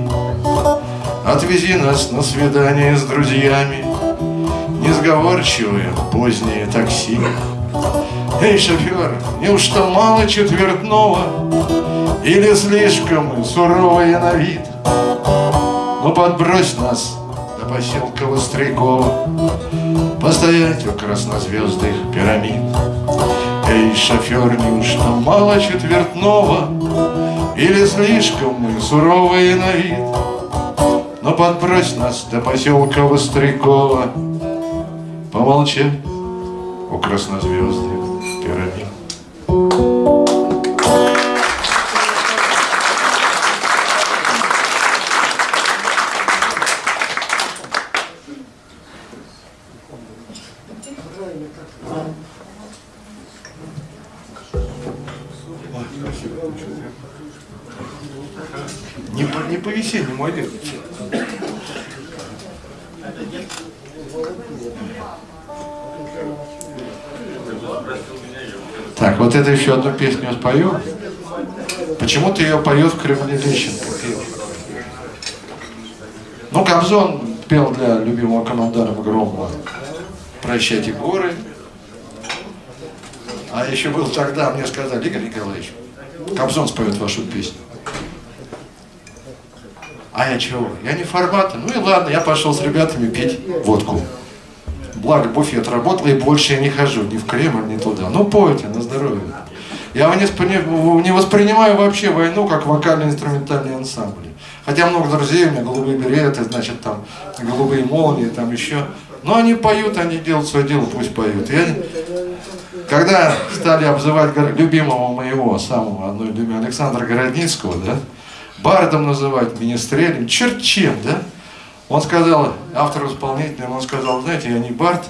Отвези нас на свидание с друзьями, Не несговорчивое позднее такси. Эй, шофер, неужто мало четвертного Или слишком суровые на вид? Ну подбрось нас до поселка Вострякова Постоять у краснозвездных пирамид Эй, шофер, неужто мало четвертного Или слишком мы суровые на вид? Ну подбрось нас до поселка Вострякова Помолчать у краснозвездных еще одну песню спою. Почему-то ее поет в Кремле Лещенко. Ну, Кобзон пел для любимого командарма Громова «Прощайте горы». А еще был тогда, мне сказали, Игорь Николаевич, Кобзон споет вашу песню. А я чего? Я не формата. Ну и ладно, я пошел с ребятами пить водку. Благо буфет работал, и больше я не хожу ни в Кремль, ни туда. Ну пойте, на здоровье. Я не, спри- не воспринимаю вообще войну как вокально-инструментальный ансамбль. Хотя много друзей, у меня голубые береты, значит, там голубые молнии, там еще. Но они поют, они делают свое дело, пусть поют. Я... Когда стали обзывать любимого моего, самого одной любимого, Александра Городницкого, да, бардом называть, министрелем, черт чем, да, он сказал, автор исполнитель, он сказал, знаете, я не бард,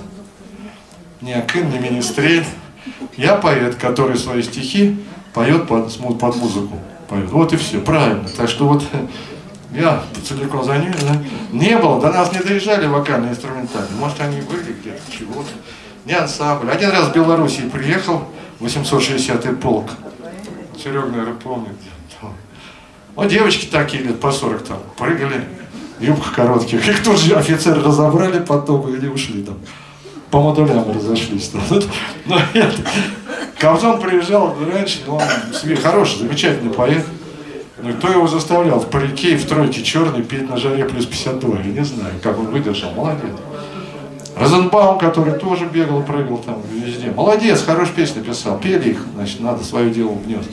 не акын, не министрель, я поэт, который свои стихи поет под, под музыку. Поет. Вот и все, правильно. Так что вот я целиком за ним, да. Не было, до нас не доезжали вокальные инструментальные. Может, они были где-то, чего-то. Не ансамбль. Один раз в Белоруссии приехал, 860-й полк. Серега, наверное, помнит. Вот девочки такие лет по 40 там прыгали, в юбках коротких. Их тут же офицеры разобрали потом и ушли там. По модулям разошлись. Но нет. Кобзон приезжал раньше, но он себе хороший, замечательный поэт. Ну кто его заставлял в парике в тройке черной петь на жаре плюс 52? Я не знаю, как он выдержал. Молодец. Розенбаум, который тоже бегал, прыгал там везде. Молодец, хорошие песни писал. Пели их, значит, надо свое дело внес.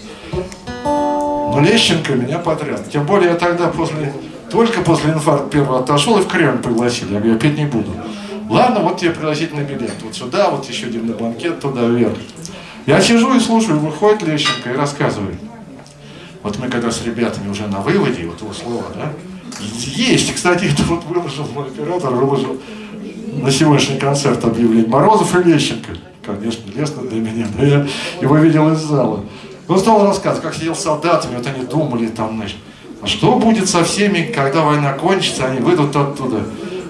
Но Лещенко меня потряс. Тем более я тогда после, только после инфаркта первого отошел и в Кремль пригласили. Я говорю, я петь не буду. Ладно, вот тебе пригласительный билет. Вот сюда, вот еще один на банкет, туда вверх. Я сижу и слушаю, выходит Лещенко и рассказывает. Вот мы когда с ребятами уже на выводе, вот его слово, да, есть, кстати, это вот выложил мой оператор, выложил на сегодняшний концерт объявление. Морозов и Лещенко. Конечно, лестно для меня, но я его видел из зала. Он стал рассказывать, как сидел с солдатами, вот они думали там, значит, а что будет со всеми, когда война кончится, они выйдут оттуда.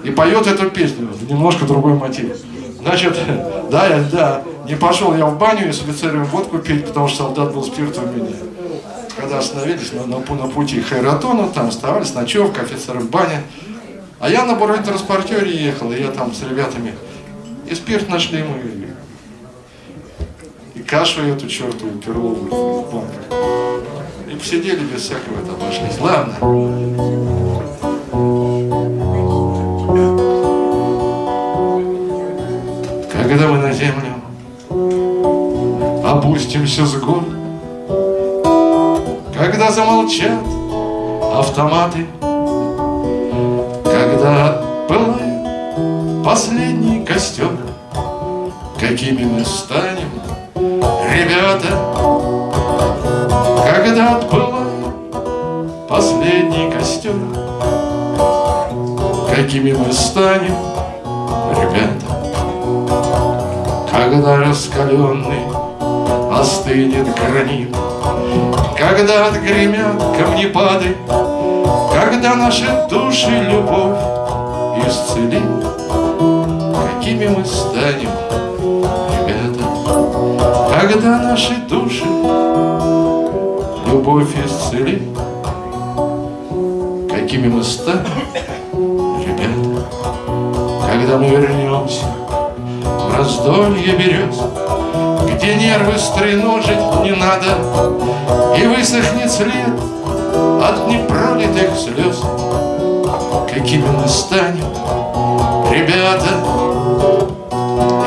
И поет эту песню, немножко другой мотив. Значит, да, я, да, не пошел я в баню и с офицерами водку пить, потому что солдат был спирт у меня. Когда остановились на, на, на пути к там оставались, ночевка, офицеры в бане. А я на бронетранспортере ехал, и я там с ребятами. И спирт нашли мы, и кашу эту чертову перловую в банках. И посидели без всякого это обошлись. Ладно. Когда мы на землю опустимся с гор, Когда замолчат автоматы, Когда пылает последний костер, Какими мы станем, ребята, Когда отпылает последний костер, Какими мы станем, когда раскаленный остынет гранит, Когда отгремят камнепады, Когда наши души любовь исцелит, Какими мы станем, ребята, Когда наши души любовь исцелит, Какими мы станем, ребята, Когда мы вернемся раздолье берез, Где нервы стреножить не надо, И высохнет след от непролитых слез. Какими мы станем, ребята,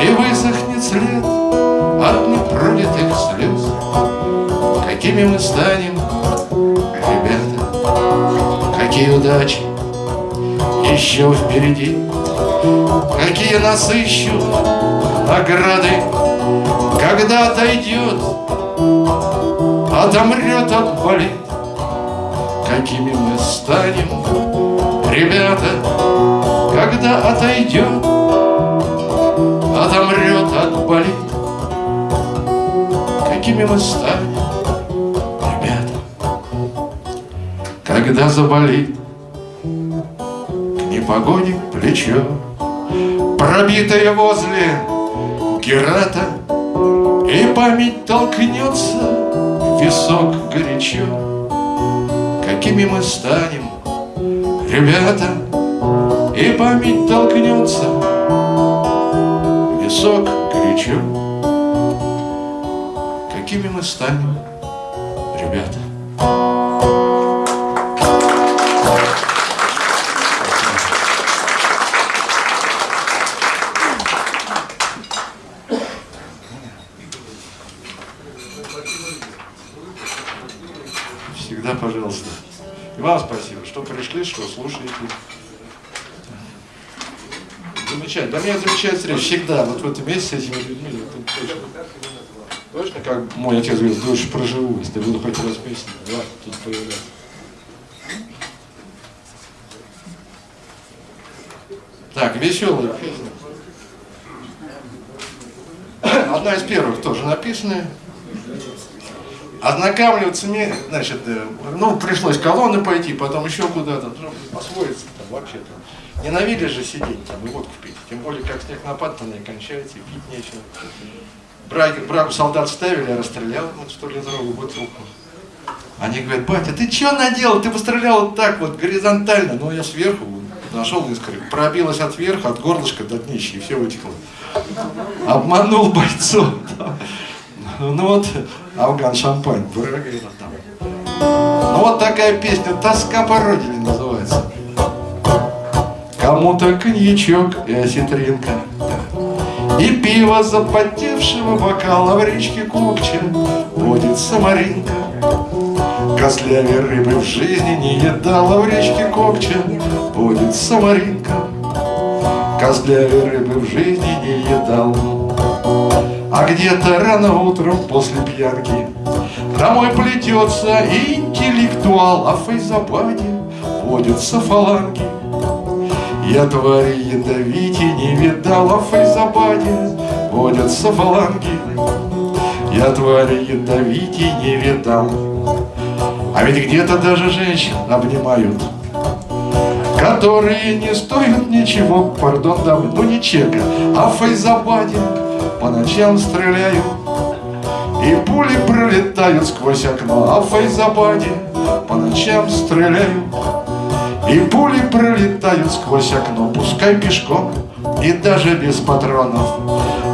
И высохнет след от непролитых слез. Какими мы станем, ребята, Какие удачи еще впереди, Какие нас ищут награды, Когда отойдет, отомрет, отболит, Какими мы станем, ребята, Когда отойдет, отомрет, отболит, Какими мы станем, ребята, Когда заболит к непогоде плечо, Пробитое возле Герата, И память толкнется в висок горячо. Какими мы станем, ребята, И память толкнется в висок горячо. Какими мы станем, что слушаете. Замечательно. Да меня замечательная встреча всегда. Вот в этом месте с этими людьми. это точно. Точно, как мой отец говорит, дольше проживу, если буду хоть раз месяц, да, тут появляться. Так, веселая песня. Одна из первых тоже написанная. Ознакомливаться значит, э, ну, пришлось колонны пойти, потом еще куда-то, ну, освоиться там вообще-то. Ненавидишь же сидеть там и водку пить, тем более, как снег напад, не кончается, и пить нечего. Брак, браку солдат ставили, я расстрелял вот столитровую бутылку. Они говорят, батя, ты что наделал? Ты пострелял вот так вот, горизонтально. Ну, я сверху нашел искры, пробилась от верха, от горлышка до днища, и все вытекло. Обманул бойцов. Ну вот, Афган Шампань. Ну вот такая песня «Тоска по родине» называется. Кому-то коньячок и осетринка, И пиво запотевшего бокала в речке Кокче Водится Маринка. Костлявей рыбы в жизни не едала в речке Кокче Водится Маринка. Костлявей рыбы в жизни не едал. А где-то рано утром после пьянки Домой плетется интеллектуал, А в Фейзабаде водятся фаланги. Я твари ядовити не видала в Фейзабаде Водятся фаланги. Я твари ядовити не видал. А ведь где-то даже женщин обнимают Которые не стоят ничего, пардон, дамы, ну не чека А в Фейзабаде по ночам стреляю И пули пролетают сквозь окно. А в Фейзабаде по ночам стреляю И пули пролетают сквозь окно. Пускай пешком и даже без патронов.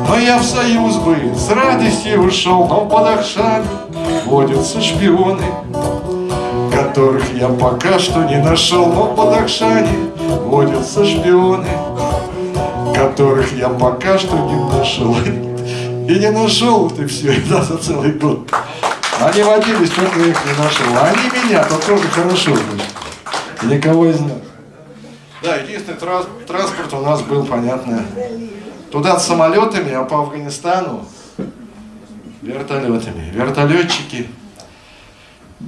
Но я в союз бы с радостью ушел Но под Ахшами водятся шпионы Которых я пока что не нашел. Но под Ахшане водятся шпионы которых я пока что не нашел. И не нашел ты все это за целый год. Они водились, только я их не нашел. А они меня, то тоже хорошо. Значит. Никого из них. Да, единственный транс транспорт у нас был, понятно, туда с самолетами, а по Афганистану вертолетами. Вертолетчики.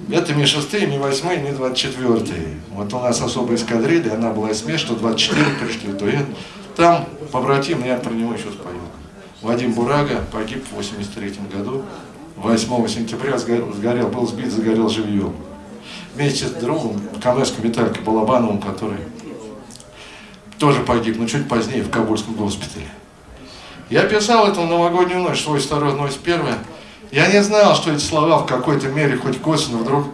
Это Ми-6, Ми-8, Ми-24. Вот у нас особая эскадрилья, она была из что 24 пришли, то это. Там побратим, я про него еще спою. Вадим Бурага погиб в 83 году. 8 сентября сгорел, был сбит, загорел живьем. Вместе с другом, Камеско Виталькой Балабановым, который тоже погиб, но чуть позднее в Кабульском госпитале. Я писал эту новогоднюю ночь, свой второй ночь первая. Я не знал, что эти слова в какой-то мере, хоть косвенно, вдруг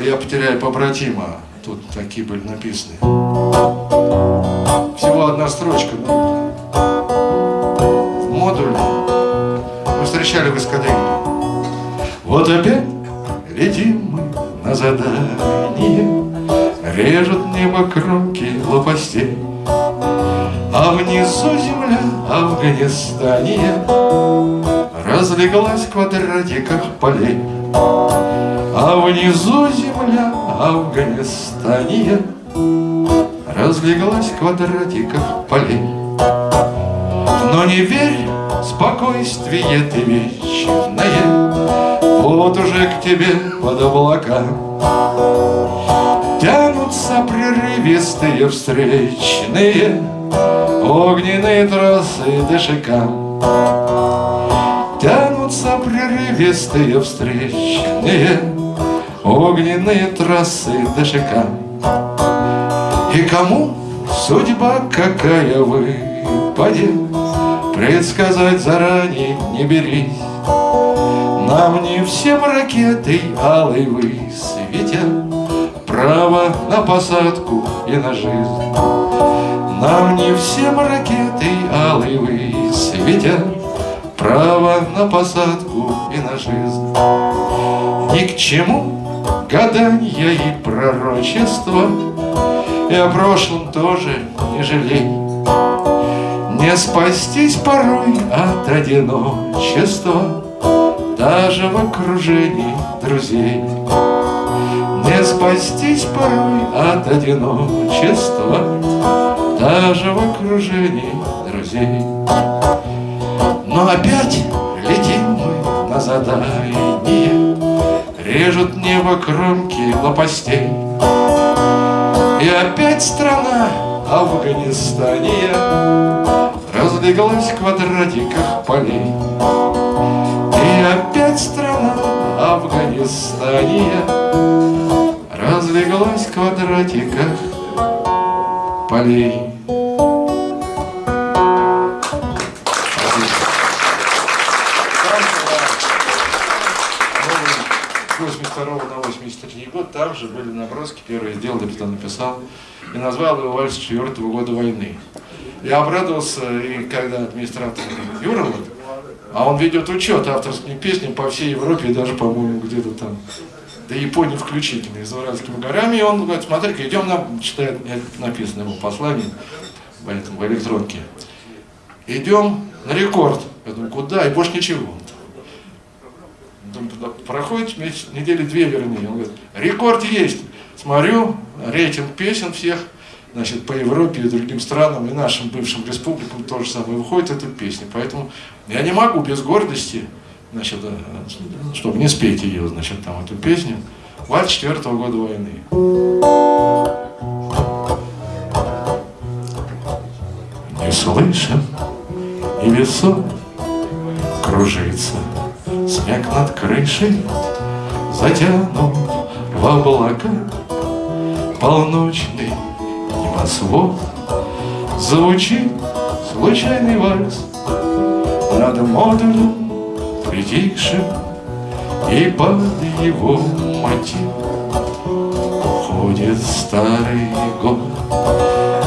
я потеряю побратима. Тут такие были написаны. Всего одна строчка. В модуле в эскадrilе. Вот опять летим мы на задание, Режут небо кромки лопастей, А внизу земля Афганистания Разлеглась в квадратиках полей. А внизу земля Афганистания Разлеглась в квадратиках полей. Но не верь, спокойствие ты вечное, Вот уже к тебе под облака Тянутся прерывистые встречные Огненные трассы ДШК Тянутся прерывистые встречные Огненные трассы ДШК И кому судьба какая выпадет Предсказать заранее не берись. Нам не всем ракетой алой высветят Право на посадку и на жизнь. Нам не всем ракетой алой высветят Право на посадку и на жизнь. Ни к чему гаданья и пророчества И о прошлом тоже не жалей. Не спастись порой от одиночества Даже в окружении друзей. Не спастись порой от одиночества Даже в окружении друзей. Но опять летим мы на задание Режут небо кромки лопастей И опять страна Афганистания Разлеглась в квадратиках полей. И опять страна Афганистания Разлеглась в квадратиках полей там же были наброски, первые сделал, потом написал, и назвал его «Вальс четвертого года войны». Я обрадовался, и когда администратор Юра, вот, а он ведет учет авторским песням по всей Европе, и даже, по-моему, где-то там, до Японии включительно, за Уральскими горами, и он говорит, смотри-ка, идем, нам, читает, написано ему послание в, этом, в электронке, идем на рекорд. Я думаю, куда? И больше ничего. Думаю, туда проходит месяц, недели две вернее. Он говорит, рекорд есть. Смотрю, рейтинг песен всех, значит, по Европе и другим странам, и нашим бывшим республикам тоже самое выходит эта песня. Поэтому я не могу без гордости, значит, э, чтобы не спеть ее, значит, там, эту песню. Вальс четвертого года войны. Не слышен и весом кружится Снег над крышей затянут в облака. Полночный небосвод Звучит случайный вальс Над модулем притихшим И под его мотив Уходит старый год.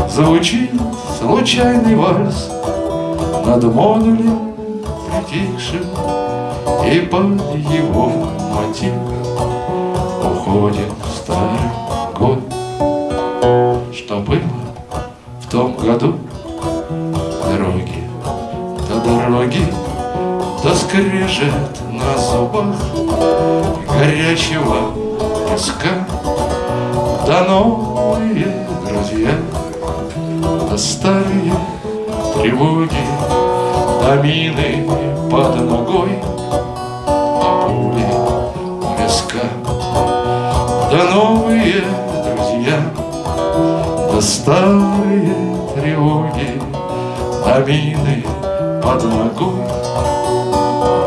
Звучит случайный вальс Над модулем притихшим И под его мотив Уходит старый год. Что было в том году? Дороги, до дороги Да скрежет на зубах Горячего песка. Да новые друзья Да старые тревоги Да мины под ногой Да старые тревоги мины под ногой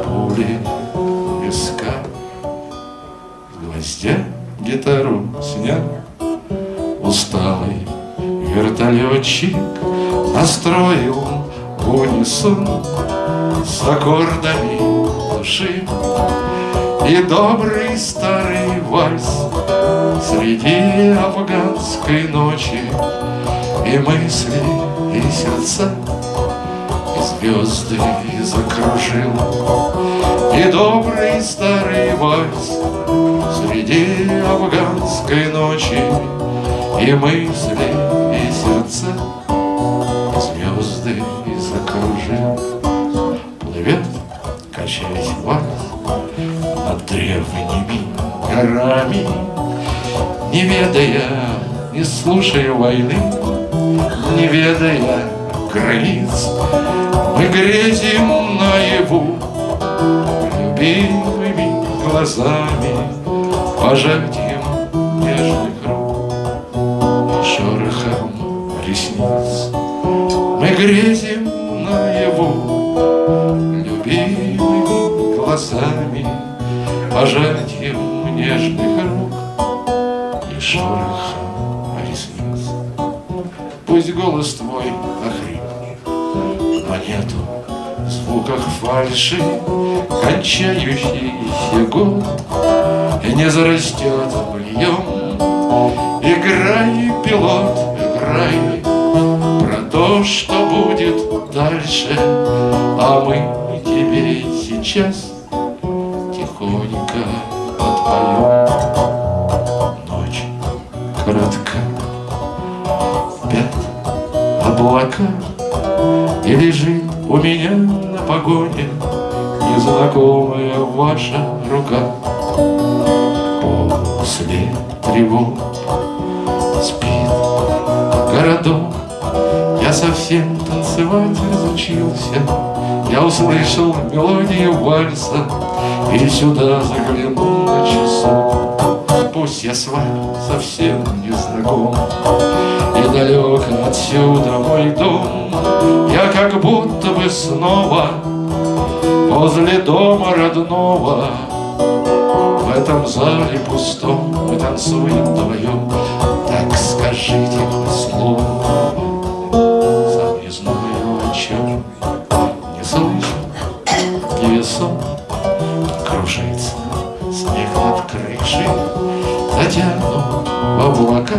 пули С гвоздя гитару снял Усталый вертолетчик Настроил в унисон С аккордами души. И добрый И мысли, и сердца И звезды закружил. И добрый старый вальс Среди афганской ночи. И мысли, и сердца Звезды закружил. Плывет, качаясь вальс Над древними горами Не ведая, не слушая войны ведая границ Мы грезим наяву Любимыми глазами Пожатием нежных рук И шорохом ресниц. Мы грезим наяву Любимыми глазами Пожатием фальши Кончающийся год. Не зарастет быльем Играй, пилот, ваша рука. После тревог спит городок. Я совсем танцевать разучился. Я услышал мелодию вальса И сюда заглянул на часок. Пусть я с вами совсем не знаком. И далеко отсюда мой дом. Я как будто бы снова Возле дома родного В этом зале пустом Мы танцуем вдвоем. Так скажите слово Сам не знаю о чем Не слышу, невесом Кружится снег над крышей Затянут в облака.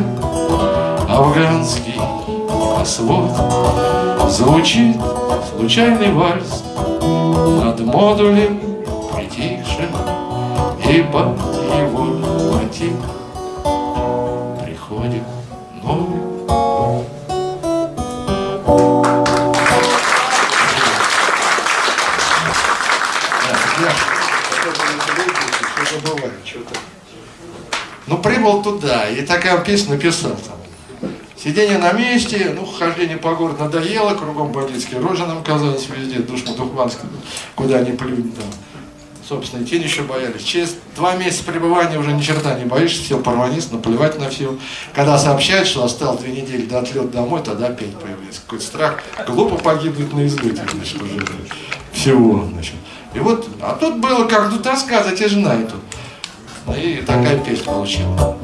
Афганский свод Звучит случайный вальс Над модулем притихшим И под его мотив Приходит новый. Ну, прибыл туда, и такая песню написал там. Сидение на месте, ну, хождение по городу надоело, кругом бандитские рожи нам казались везде, душно духманский, куда ни плюнь там. Собственно, и тень еще боялись. Через два месяца пребывания уже ни черта не боишься, сел порванист, наплевать на все. Когда сообщают, что осталось две недели до отлета домой, тогда опять появляется какой-то страх. Глупо погибнуть на излете, значит, уже всего, значит. И вот, а тут было как тут тоска затяжная тут. Ну и такая песня получила.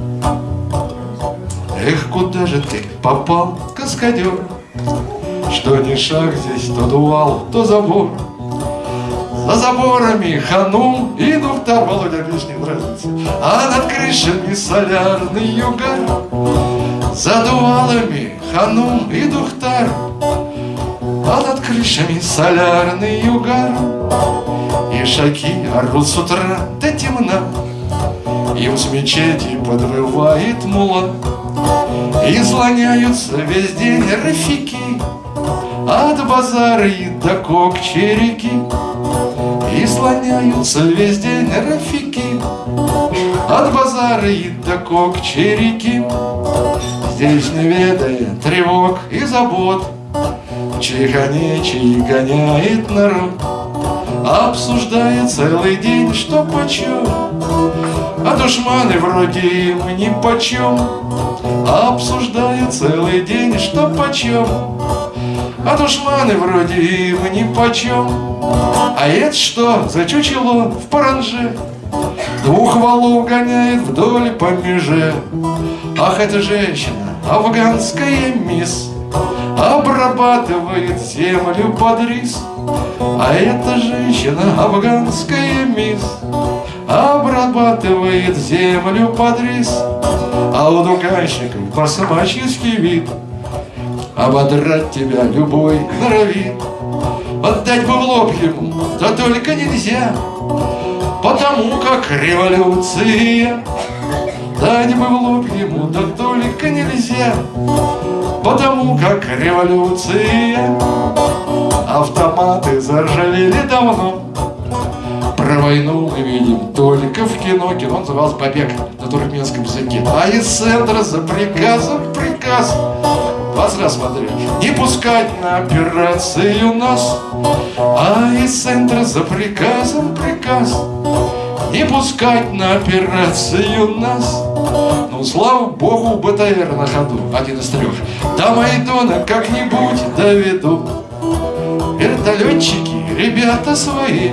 Эх, куда же ты попал, каскадер? Что ни шаг здесь, то дувал, то забор. За заборами ханум и Нухтар, видишь, не нравится. А над крышами солярный югар. За дувалами ханум и Духтар. А над крышами солярный югар. И шаги орут с утра до темна. Им с мечети подвывает мула И слоняются весь день рафики От базара и до кокчерики И слоняются весь день рафики От базара и до кокчерики Здесь не ведая тревог и забот. Чиханечий гоняет народ. Обсуждая целый день, что почем. А душманы вроде им ни почем. Обсуждая целый день, что почем А душманы вроде им ни почем. А это что за чучело в паранже? Двух валов гоняет вдоль по меже Ах, эта женщина, афганская мисс. Обрабатывает землю под рис. А эта женщина, афганская мисс. Обрабатывает землю под рис. А у дуканщиков по-собаческий вид Ободрать тебя любой норовит Отдать бы в лоб ему, да только нельзя. Потому как революция. Дать бы в лоб ему, да только нельзя. Потому как революция. Автоматы заржавели давно. Про войну мы видим только в кино. Кино называлось «Побег» на туркменском языке. А из центра за приказом приказ Вас смотрю Не пускать на операцию нас А из центра за приказом приказ. Не пускать на операцию нас Ну, слава богу, БТР на ходу Один из трех До Майдона как-нибудь доведу. Вертолетчики, ребята свои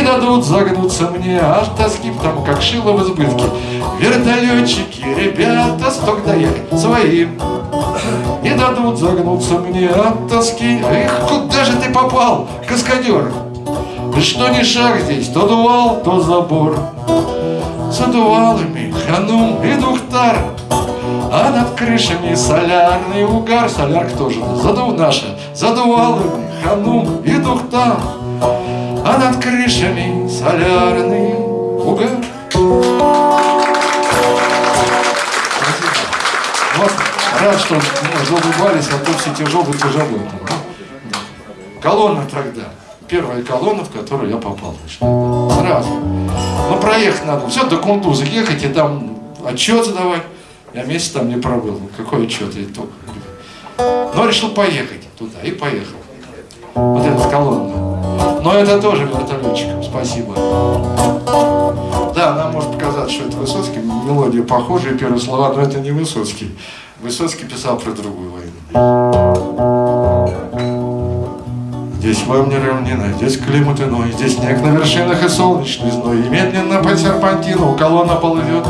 Не дадут загнуться мне от тоски Потому как шило в избытке. Вертолетчики, ребята, сток доехать своим Не дадут загнуться мне от тоски. Эх, куда же ты попал, каскадер? Что ни шаг здесь, то дувал, то забор. За дувалами ханум и духтар а над крышами солярный угар. Солярка тоже задув наша. Задувалами ханум и духтар А над крышами солярный угар Вот, рад, что мы заулыбались, а то все тяжелые, тяжелые. Колонна тогда. Первая колонна, в которую я попал. Сразу. Ну, проехать надо. Все, до Кундуза ехать и там отчет задавать. Я месяц там не пробыл. Ну, какой отчет? Я только... Но решил поехать туда. И поехал. Вот эта колонна. Но это тоже вертолетчикам. Спасибо. Да, нам может показаться, что это Высоцкий. Мелодия похожая, первые слова, но это не Высоцкий. Высоцкий писал про другую войну. Здесь вам не равнина, здесь климат иной, Здесь снег на вершинах и солнечный зной, И медленно по серпантину колонна ползет.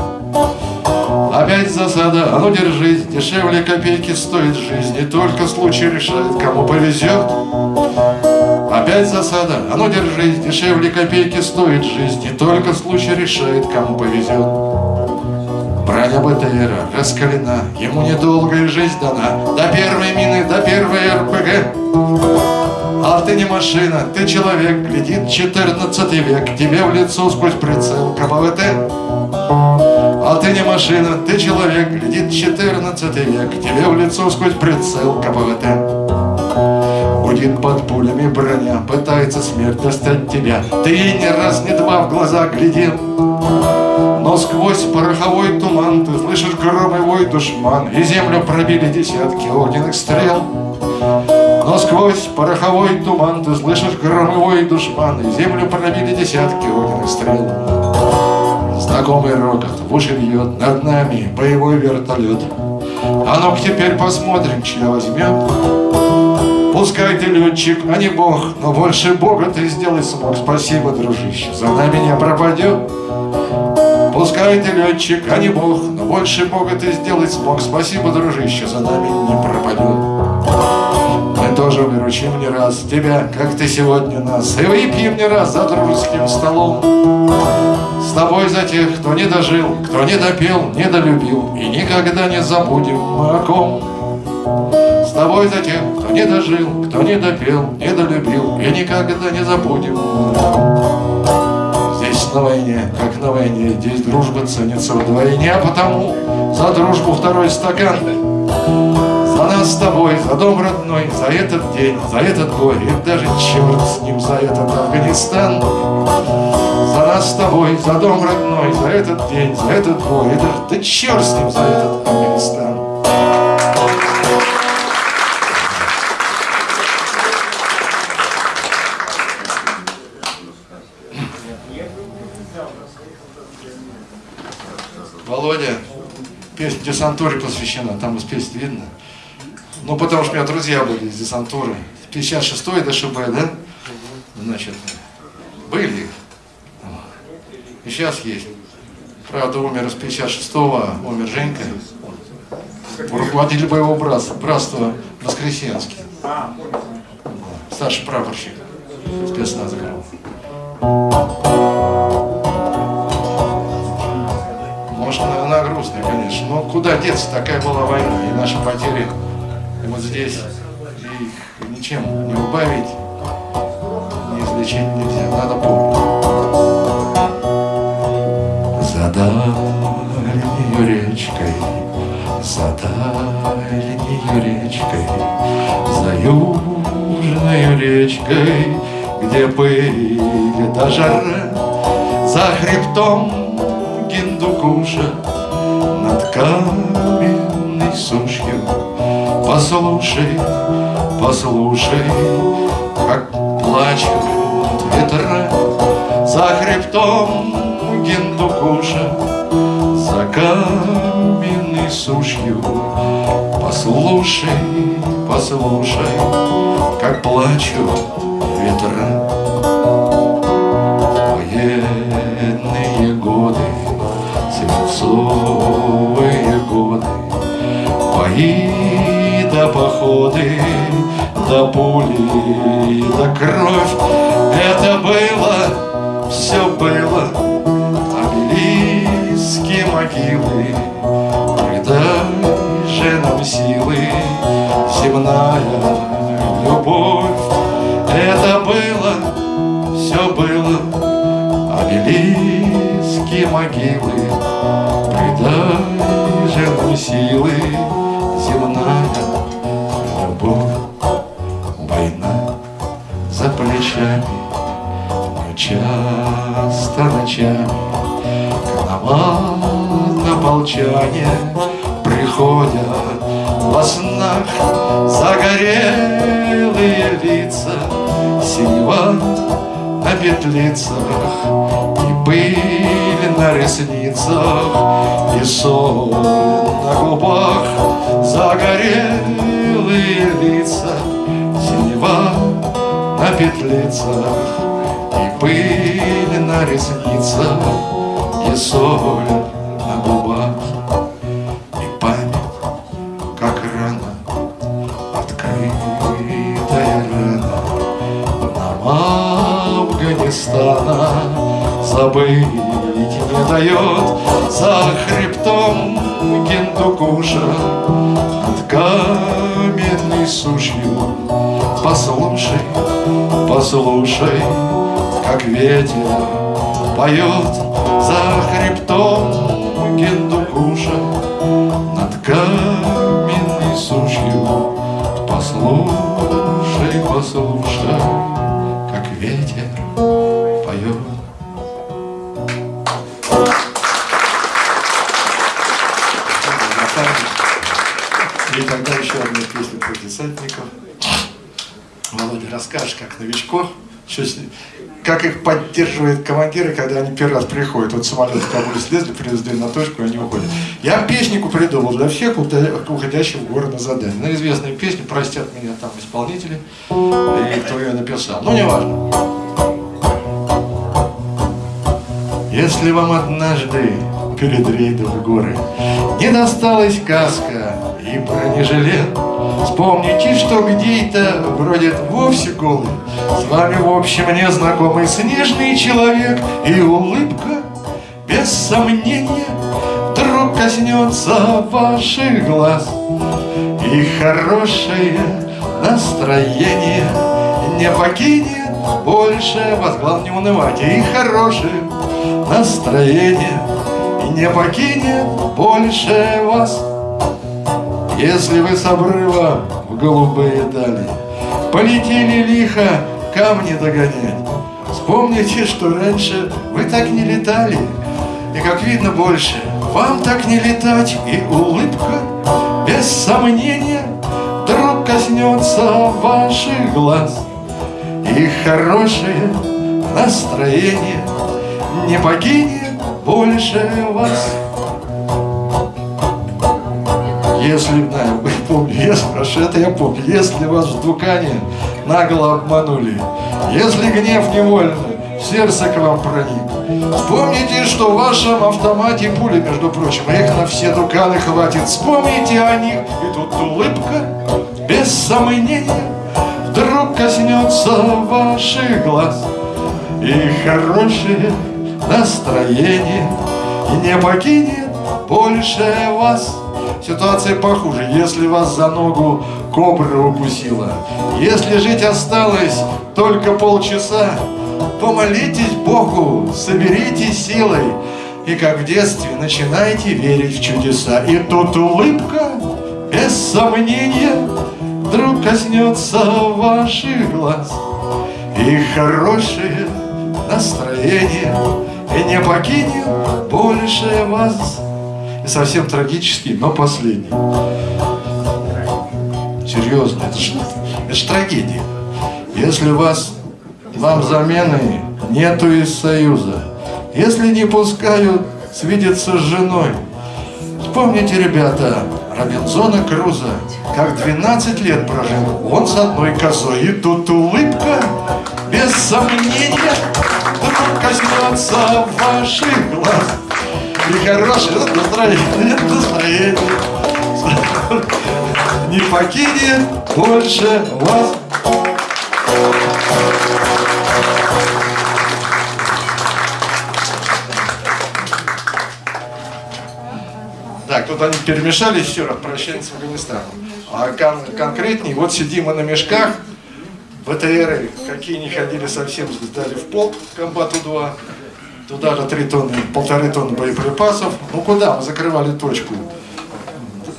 Опять засада, а ну держись, Дешевле копейки стоит жизнь, И только случай решает, кому повезет. Опять засада, а ну держись, Дешевле копейки стоит жизнь, И только случай решает, кому повезет. Броня БТРа раскалена, Ему недолго и жизнь дана, До первой мины, до первой РПГ. А ты не машина, ты человек, глядит 14 век, Тебе в лицо сквозь прицел КМВТ. А ты не машина, ты человек, глядит 14 век, Тебе в лицо сквозь прицел КПВТ. Гудит под пулями броня, пытается смерть достать тебя. Ты ей ни раз, ни два в глаза глядел. Но сквозь пороховой туман Ты слышишь громый вой душман И землю пробили десятки огненных стрел Но сквозь пороховой туман Ты слышишь громый вой душман И землю пробили десятки огненных стрел Знакомый рокот в уши бьет Над нами боевой вертолет А ну-ка теперь посмотрим, чья возьмет Пускай ты летчик, а не бог Но больше бога ты сделать смог Спасибо, дружище, за нами не пропадет Пускай ты летчик, а не бог, но больше бога ты сделать смог. Спасибо, дружище, за нами не пропадет. Мы тоже выручим не раз тебя, как ты сегодня нас, и выпьем не раз за дружеским столом. С тобой за тех, кто не дожил, кто не допел, не долюбил, и никогда не забудем мы о ком. Тобой за тех, кто не дожил, кто не допел, не долюбил, и никогда не забудем. Здесь на войне, как на войне, здесь дружба ценится вдвойне, а потому за дружбу второй стакан. За нас с тобой, за дом родной, за этот день, за этот бой, и даже черт с ним, за этот Афганистан. За нас с тобой, за дом родной, за этот день, за этот бой, и даже да черт с ним, за этот Афганистан. Десантуре посвящена, там песни видно. Ну, потому что у меня друзья были из десантуры. 56-й ДШБ, да? Значит, были. И сейчас есть. Правда, умер из 56-го, умер Женька. Руководитель боевого братства, братства Воскресенский. Старший прапорщик спецназа. Может, она грустная, конечно. Но куда деться? Такая была война. И наши потери и вот здесь. И их ничем не убавить, не излечить нельзя, надо помнить. За дальнею речкой, за дальнею речкой, за южной речкой, где пыль да жара, за хребтом Гиндукуша над каменной сушью. Послушай, послушай, как плачут ветра за хребтом Гиндукуша, за каменной сушью. Послушай, послушай, как плачут ветра. Бои да походы, да пули, да кровь. Это было, все было Обелиски, могилы. Придай же нам силы Земная любовь. Это было, все было Обелиски, могилы. Придай же нам силы ночами Командополчане Приходят. Во снах Загорелые лица Синева на петлицах. И пыль на ресницах И соль на губах. Загорелые лица Синева на петлицах. И пыль на ресницах И соль на губах. И память, как рана Открытая рана Нам Афганистана Забыть не дает. За хребтом Гиндукуша Над каменной сушью. Послушай, послушай Как ветер поет За хребтом Гиндукуша Над каменной сушью. Послушай, послушай Как ветер поет. И тогда еще одна песня про десантников. Володя, расскажешь, как новичков, что с ним- как их поддерживает командиры, когда они первый раз приходят. Вот самолет в Кабуле слезли, привезли на точку, и они уходят. Я песенку придумал для всех уходя- уходящих в горы на задание. На известную песню, простят меня там исполнители, и кто ее написал. Ну, неважно. Если вам однажды перед рейдом в горы не досталась каска и бронежилет, вспомните, что где-то бродит вовсе голый, с вами в общем незнакомый снежный человек и улыбка, без сомнения, вдруг коснется ваших глаз, и хорошее настроение не покинет больше вас. Главное не унывать. И хорошее настроение не покинет больше вас. Если вы с обрыва в голубые дали Полетели лихо камни догонять. Вспомните, что раньше вы так не летали И как видно больше. Вам так не летать И улыбка без сомнения Вдруг коснется ваших глаз. И хорошее настроение Не покинет больше вас если, да, помню, если, хорошо, это я помню, если вас в Дукане нагло обманули, если гнев невольно сердце к вам проник, вспомните, что в вашем автомате пули, между прочим, их на все Дуканы хватит, вспомните о них, и тут улыбка, без сомнения, вдруг коснется ваших глаз, и хорошее настроение. Не покинет больше вас. Ситуация похуже. Если вас за ногу кобра укусила. Если жить осталось только полчаса, помолитесь Богу, соберитесь силой, и как в детстве начинайте верить в чудеса. И тут улыбка, без сомнения, вдруг коснется ваших глаз. И хорошее настроение и не покинет больше вас. И совсем трагический, но последний. Серьезно, это же, это же трагедия. Если вас, вам замены нету из Союза, если не пускают свидеться с женой, вспомните, ребята, Робинзона Круза, как 12 лет прожил он с одной козой, и тут улыбка, без сомнения, вдруг коснется ваших глаз. И хорошее настроение, настроение не покинет больше вас. Так, тут они перемешались раз, прощание с Афганистаном. А кон конкретнее, вот сидим мы на мешках, БТРы, какие не ходили совсем, сдали в полк, комбату-2, туда же 3 тонны, полторы тонны боеприпасов. Ну куда? Мы закрывали точку.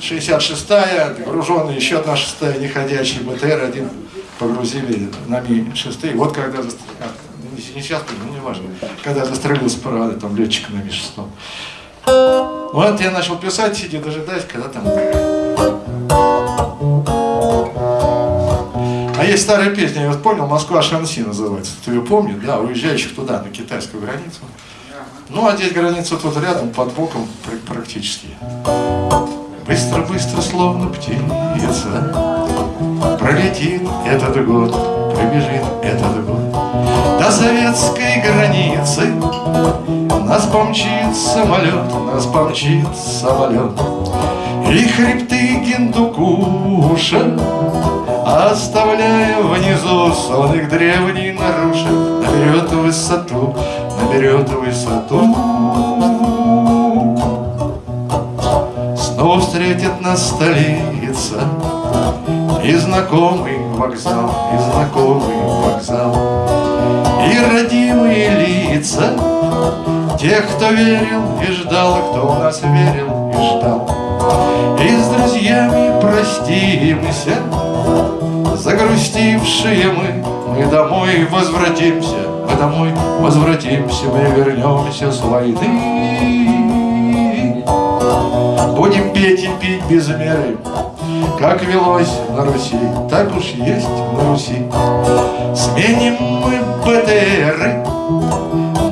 66-я, груженная, еще одна шестая неходячая БТР, один погрузили на Ми-6. Вот когда, а, не сейчас, ну не важно, когда застрелился паровоз, там летчик на Ми-6. Вот я начал писать, сидя дожидаясь, когда там... есть старая песня, я вот понял, Москва-Шанси называется. Кто ее помнит? Да, уезжающих туда, на китайскую границу. Ну, а здесь граница тут рядом, под боком пр- практически. Быстро-быстро, словно птица, Пролетит этот год, пробежит этот год. До советской границы Нас помчит самолет, нас помчит самолет. И хребты Гиндукуша Оставляя внизу сон их древний нарушит Наберет высоту, наберет высоту. Снова встретит нас столица И знакомый вокзал, и знакомый вокзал. И родимые лица Тех, кто верил и ждал, кто в нас верил и ждал И с друзьями простимся Загрустившие мы, мы домой возвратимся Мы домой возвратимся, мы вернемся с войны Будем петь и пить без меры, Как велось на Руси, так уж есть на Руси. Сменим мы БТРы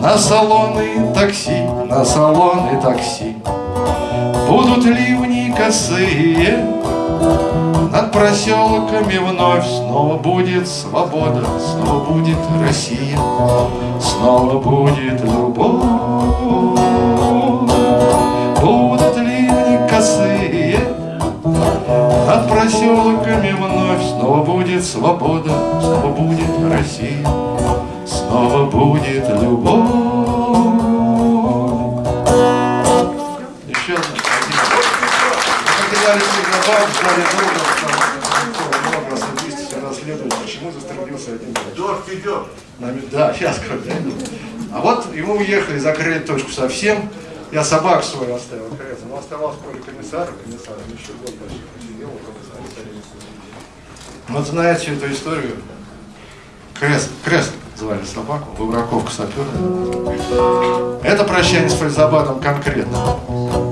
На салоны такси, на салоны такси. Будут ливни косые, Над проселками вновь Снова будет свобода, снова будет Россия, Снова будет любовь. Будут ливни косые Над проселками вновь Снова будет свобода, снова будет Россия, Снова будет любовь. Дождь идет. Да, сейчас как. А вот ему уехали, закрыли точку совсем. Я собак свою оставил, крест. Но оставался поле комиссара, комиссар еще год почти посидел комиссара. Вот знаете эту историю? Крест, Крест звали собаку, Выбраковка сапера. Это прощание с Фальзабадом конкретно.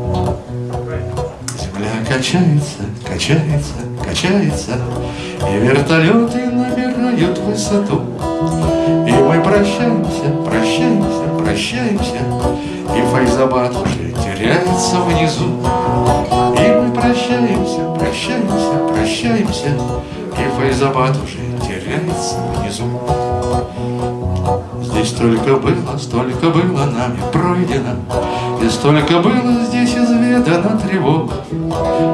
Качается, качается, качается, И вертолеты набирают высоту. И мы прощаемся, прощаемся, прощаемся, И Файзабад уже теряется внизу. И мы прощаемся, прощаемся, прощаемся, И Файзабад уже теряется внизу. Здесь столько было, столько было нами пройдено, И столько было здесь изведано тревог.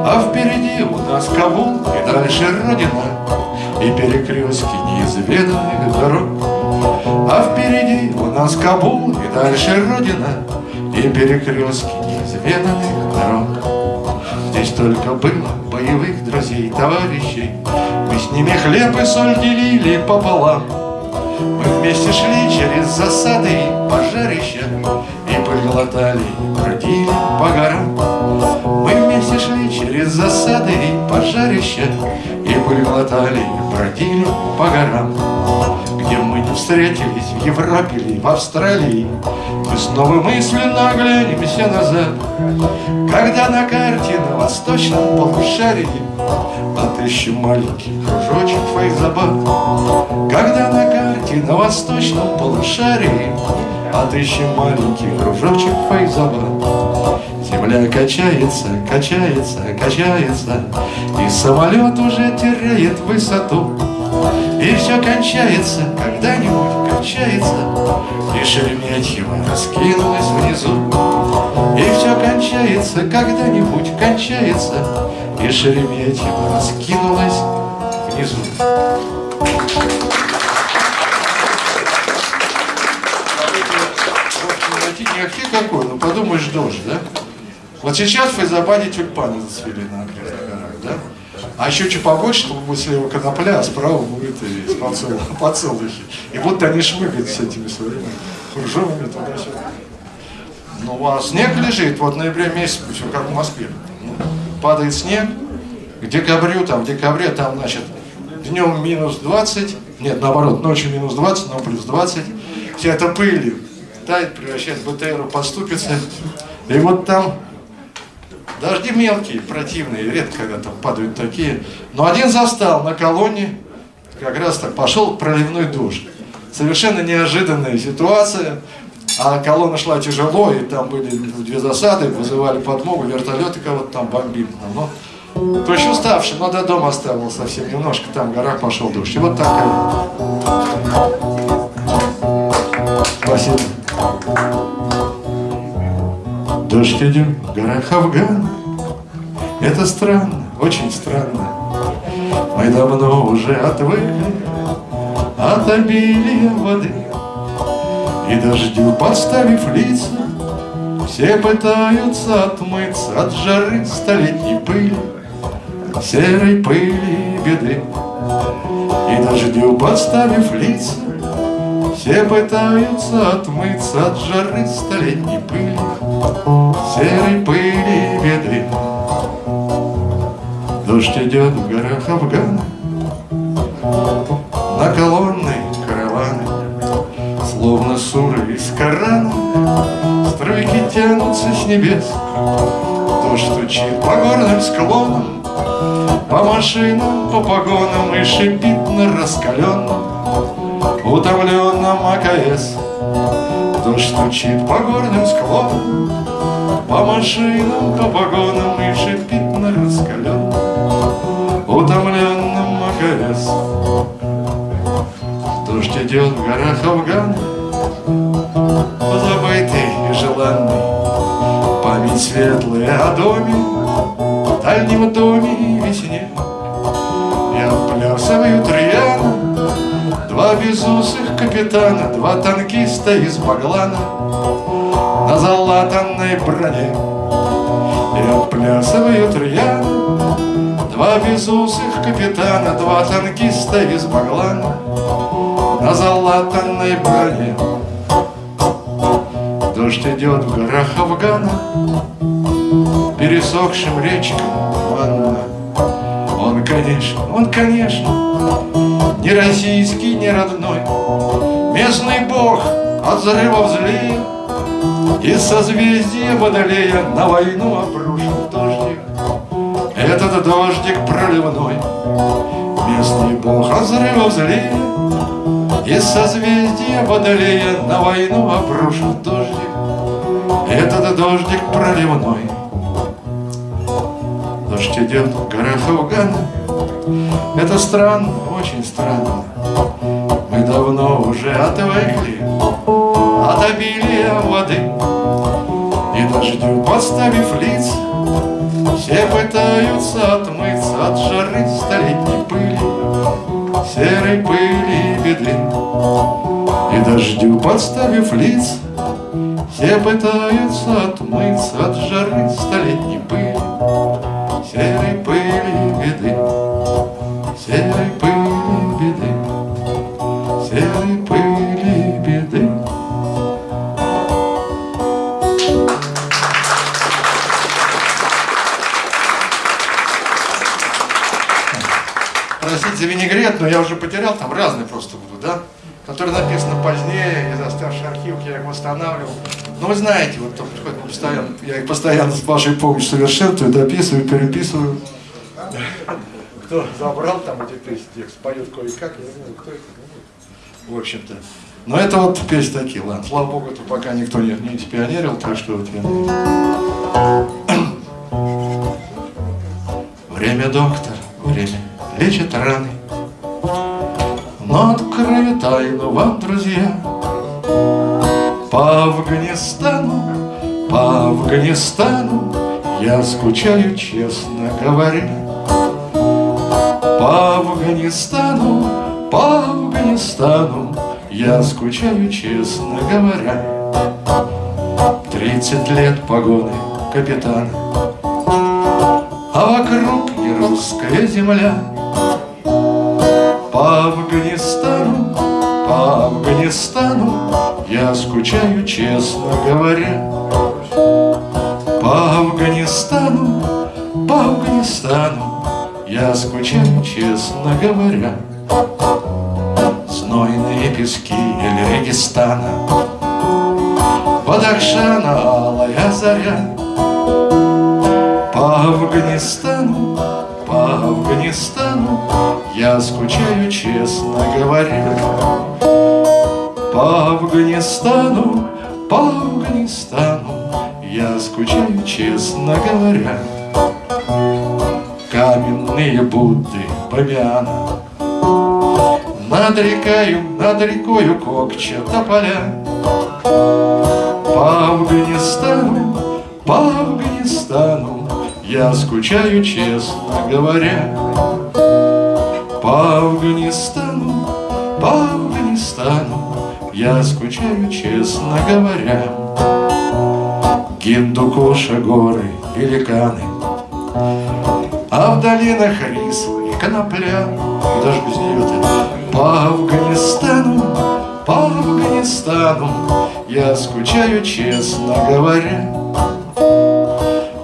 А впереди у нас Кабул и дальше Родина, И перекрестки неизведанных дорог. А впереди у нас Кабул и дальше Родина, И перекрестки неизведанных дорог. Здесь только было, боевых друзей, товарищей. Мы с ними хлеб и соль делили пополам. Мы вместе шли через засады пожарища И пыль глотали, бродили по горам. Мы вместе шли через засады и пожарища И пыль глотали, бродили по горам. Где мы не встретились, в Европе ли, в Австралии Мы снова мысленно оглянемся назад. Когда на карте на восточном полушарии Отыщем маленький кружочек Файзабад Когда на карте на восточном полушарии Отыщем маленький кружочек Файзабад Земля качается, качается, качается И самолет уже теряет высоту. И все кончается, когда-нибудь кончается. И Шереметьево раскинулось внизу. И все кончается, когда-нибудь кончается. И Шереметьево раскинулось внизу Никаких какой, ну подумаешь, дождь, да? Вот сейчас в Файзабаде тюльпаны зацвели на окрестных горах, да? А еще чуть побольше, то будет слева конопля, а справа будет и подсол- подсолнухи. И вот они шмыгают с этими своими кружевами туда-сюда. Ну, а снег лежит, вот в ноябре месяце, все как в Москве. Ну, Падает снег, к декабрю, там, в декабре, там, значит, днем минус 20, нет, наоборот, ночью минус 20, но плюс 20. Вся эта пыль тает, превращает в БТР, поступится. И вот там Дожди мелкие, противные, редко когда там падают такие. Но один застал на колонне, как раз так пошел проливной дождь. Совершенно неожиданная ситуация. А колонна шла тяжело, и там были две засады, вызывали подмогу, вертолеты кого-то там бомбили. Ну, то еще уставший, но до дома оставил совсем немножко, там в горах пошел дождь. И вот такая. Спасибо. Дождь идет в горах Афгана Это странно, очень странно. Мы давно уже отвыкли От обилия воды. И дождю подставив лица Все пытаются отмыться От жары столетней пыли Серой пыли и беды. И дождю подставив лица все пытаются отмыться от жары столетней пыли, Серой пыли и беды. Дождь идет в горах Афгана, На колонны караваны, Словно суры из Корана, Струйки тянутся с небес. Дождь стучит по горным склонам, По машинам, по погонам И шипит на раскаленном утомленном АКС Дождь стучит по горным склонам По машинам, по погонам И шипит на раскаленном Утомленном АКС Дождь идет в горах Афгана. Позабытый и желанный Память светлая о доме Дальнем доме и весне. И отплясывают рьяно Два безусых капитана, два танкиста из Баглана На залатанной броне. И отплясывают рьяно Два безусых капитана, два танкиста из Баглана На залатанной броне. Дождь идет в горах Афгана Пересохшим речкам ванна. Он, конечно, он, конечно ни российский, ни родной. Местный бог от взрыва злее, Из созвездия Водолея на войну обрушил дождик. Этот дождик проливной, Местный бог от взрыва злее, Из созвездия Водолея на войну обрушил дождик. Этот дождик проливной. Дождь идет в горах Афгана, это странно. Мы давно уже отвыкли от обилия воды. И дождю подставив лиц Все пытаются отмыться от жары столетней пыли Серой пыли и беды. И дождю подставив лиц Все пытаются отмыться от жары столетней пыли серой пыли беды, серой но я уже потерял, там разные просто будут, да? Которые написаны позднее, из оставших архивов, я их восстанавливал. Но вы знаете, вот приходит постоянно, я их постоянно с вашей помощью совершенствую, дописываю, переписываю. Кто забрал там эти песни, текст, поет кое-как, я не знаю, кто это, ну, в общем-то. Но это вот песни такие, ладно, слава богу, это пока никто не, не спионерил, так что вот я... Время доктор, время лечит раны. Тайну вам, друзья, По Афганистану, по Афганистану Я скучаю, честно говоря. По Афганистану, по Афганистану Я скучаю, честно говоря. Тридцать лет погоны капитана, А вокруг не русская земля. По Афганистану Я скучаю, честно говоря. По Афганистану, по Афганистану Я скучаю, честно говоря. Знойные пески или Регистана, Бадахшана алая заря. По Афганистану, по Афганистану Я скучаю, честно говоря. По Афганистану, по Афганистану Я скучаю, честно говоря. Каменные Будды, Бабиана Над рекою, над рекою Кокча тополя По Афганистану, по Афганистану Я скучаю, честно говоря. По Афганистану, по Афганистану Я скучаю, честно говоря. Гиндукуша, горы, великаны, А в долинах рис и конопля, и даже без нее-то, По Афганистану, по Афганистану Я скучаю, честно говоря.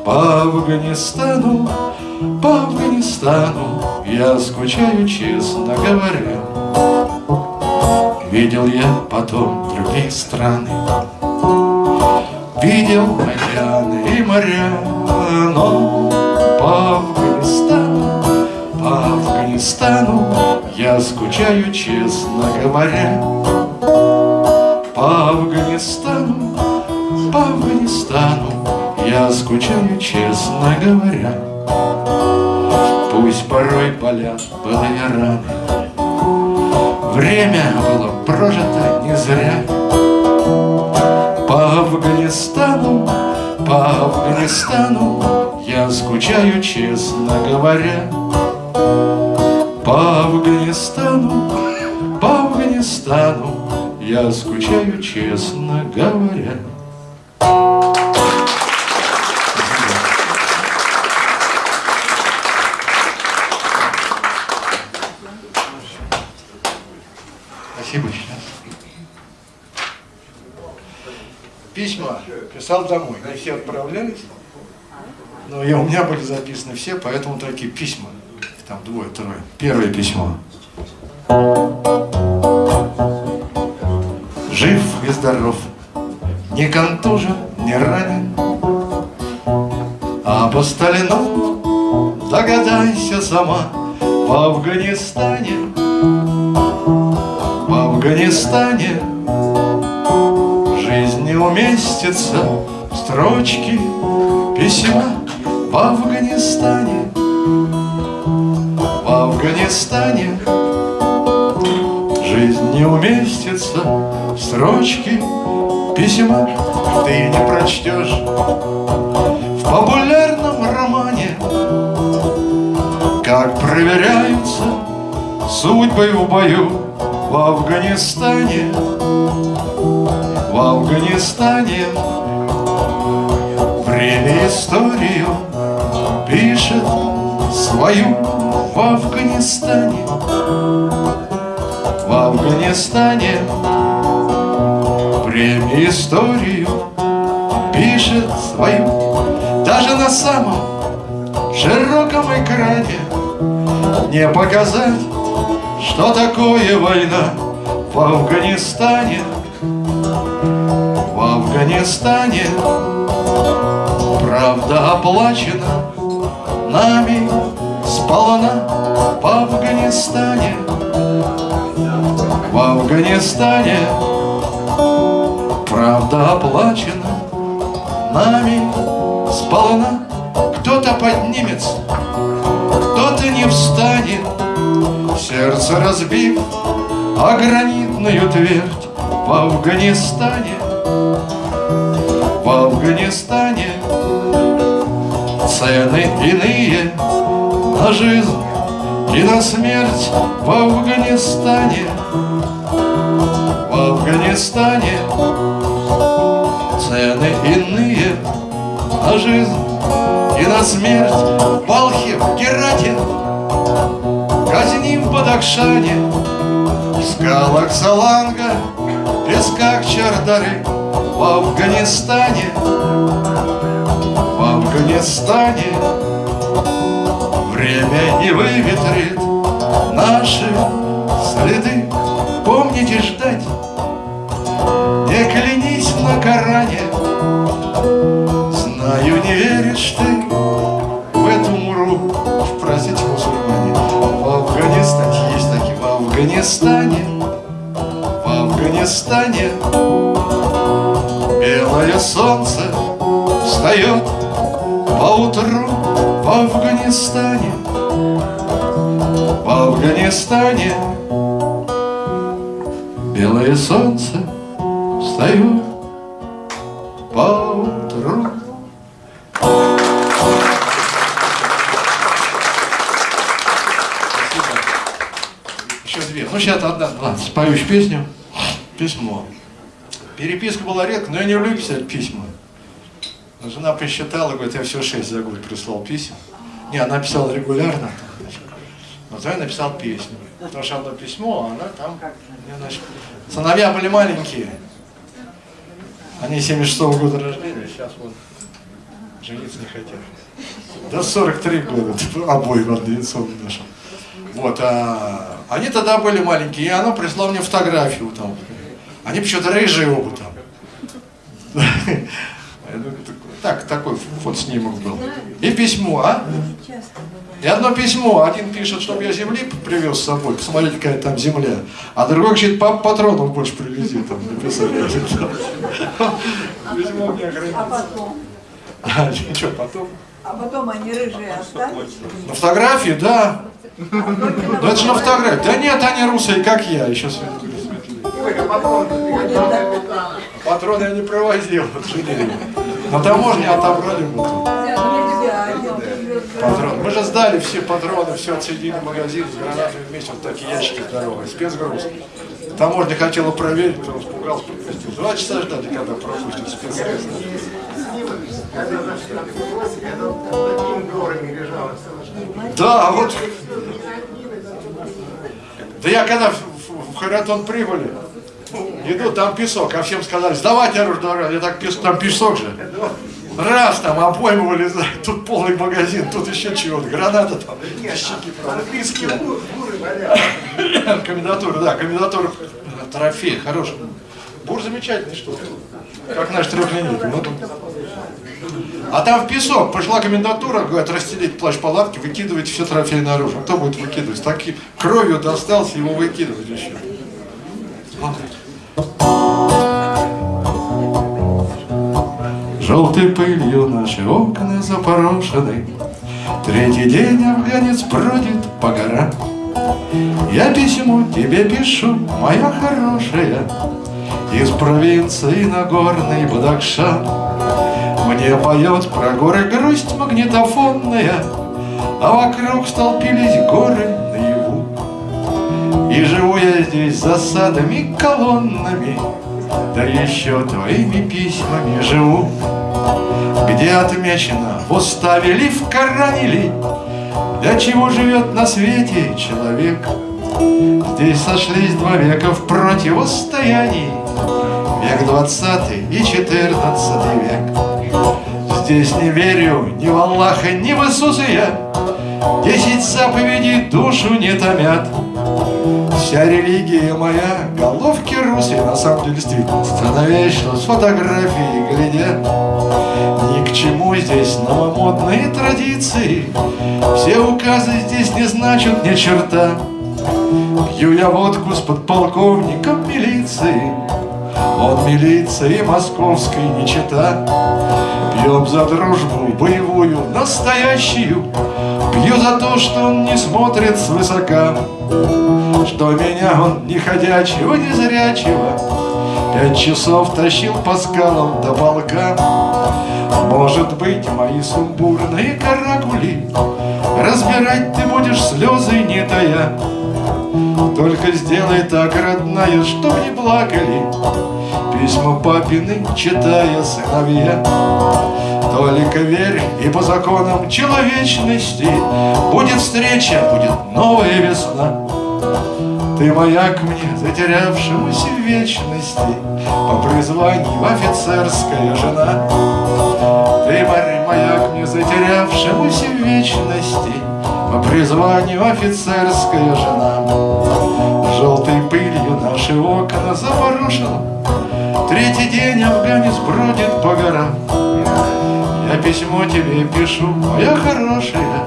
По Афганистану, по Афганистану Я скучаю, честно говоря. Видел я потом другие страны, Видел океаны и моря, но по Афганистану, по Афганистану Я скучаю, честно говоря. По Афганистану, по Афганистану Я скучаю, честно говоря. Пусть порой болят былые раны, Время было прожито не зря. По Афганистану, по Афганистану Я скучаю, честно говоря. По Афганистану, по Афганистану Я скучаю, честно говоря. Писал домой. Не все отправлялись. Но я, у меня были записаны все, поэтому такие письма. Там двое, трое. Первое письмо. Жив и здоров, не контужен, не ранен, А по Сталину догадайся сама В Афганистане в Афганистане Жизнь не уместится проверяются судьбы в бою в Афганистане, в Афганистане. Время историю пишет свою в Афганистане. В Афганистане. Премию историю пишет свою. Даже на самом широком экране не показать, что такое война в Афганистане. В Афганистане правда оплачена нами сполна в Афганистане. В Афганистане правда оплачена нами сполна. Кто-то поднимется, кто-то не встанет, сердце разбив, а гранитную твердь в Афганистане. В Афганистане цены иные на жизнь и на смерть в Афганистане. В Афганистане цены иные на жизнь и на смерть. В Балхе, в Герате, казним в Бадахшане, в скалах Саланга, песках Чардары, в Афганистане, в Афганистане время не выветрит наши следы. Помните ждать, Афганистане, в Афганистане белое солнце встает поутру в Афганистане, в Афганистане белое солнце встает еще песню. Письмо. Переписка была редко, но я не люблю писать письма. Жена посчитала, говорит, я все шесть за год прислал писем. Не, она писала регулярно. Но то я написал песню. Потому что одно письмо, а она там... значит, Сыновья были маленькие. Они 76 -го года рождения, сейчас вот жениться не хотят. Да 43 года, обои в однояйцовом нашем. Вот, а они тогда были маленькие, и она прислала мне фотографию там. Они почему-то рыжие оба там. Так, такой фотоснимок был. И письмо, а? И одно письмо, один пишет, чтобы я земли привез с собой, посмотрите, какая там земля, а другой говорит, пап, патронов больше привези, там, написал. Письмо мне А потом? А, ничего, потом. А потом они рыжие остались? На фотографии, да. Но это же на фотографии. Да нет, они русые, как я, еще светлее. Патроны я не провозил. На таможне отобрали вот. Патрон. Мы же сдали все патроны, все отсоединили магазин с гранатами вместе, вот такие ящики здоровые, спецгруз. Таможня хотела проверить, потом испугался, пропустил. Два часа ждали, когда пропустят спецгруз. Когда зашли на вопросе, когда он такими горами лежало все. Да, а вот... Да я когда в, в, Харатон прибыли, иду, там песок, а всем сказали, сдавайте оружие, давай». я так песок, там песок же. Раз там обойму вылезает, тут полный магазин, тут еще чего-то, граната там, щеки, английские. Комендатура, да, комендатура, трофей, хороший. Бур замечательный что как наш трехлинейка. А там в песок, пошла комендатура, говорят, расстелить плащ-палатки, выкидывать все трофейное оружие. Кто будет выкидывать? Так и кровью достался, его выкидывать еще. Желтой пылью наши окна запорошены, Третий день афганец бродит по горам. Я письмо тебе пишу, моя хорошая, Из провинции Нагорный Бадахшан. Мне поет про горы грусть магнитофонная, А вокруг столпились горы наяву. И живу я здесь засадами колоннами, Да еще твоими письмами живу. Где отмечено в уставе ли в Коране ли Для чего живет на свете человек Здесь сошлись два века в противостоянии Век двадцатый и четырнадцатый век Здесь не верю ни в Аллаха, ни в Иисуса я. Десять заповедей душу не томят. Вся религия моя, головки русые На самом деле действительно Становечно с фотографией глядя Ни к чему здесь новомодные традиции. Все указы здесь не значат ни черта. Пью я водку с подполковником милиции Он милиции московской не чита. Пьем за дружбу боевую, настоящую. Пью за то, что он не смотрит свысока. Что меня он не ходячего, не зрячего. Пять часов тащил по скалам до полка. Может быть, мои сумбурные каракули. Разбирать ты будешь слезы не тая Только сделай так, родная, чтоб не плакали. Письма папины, читая сыновья. Только верь, и по законам человечности Будет встреча, будет новая весна. Ты маяк мне, затерявшемуся в вечности По призванию офицерская жена. Ты морь, маяк мне, затерявшемуся в вечности По призванию офицерская жена. Желтой пылью наши окна запорошило Третий день афганец бродит по горам. Я письмо тебе пишу, моя хорошая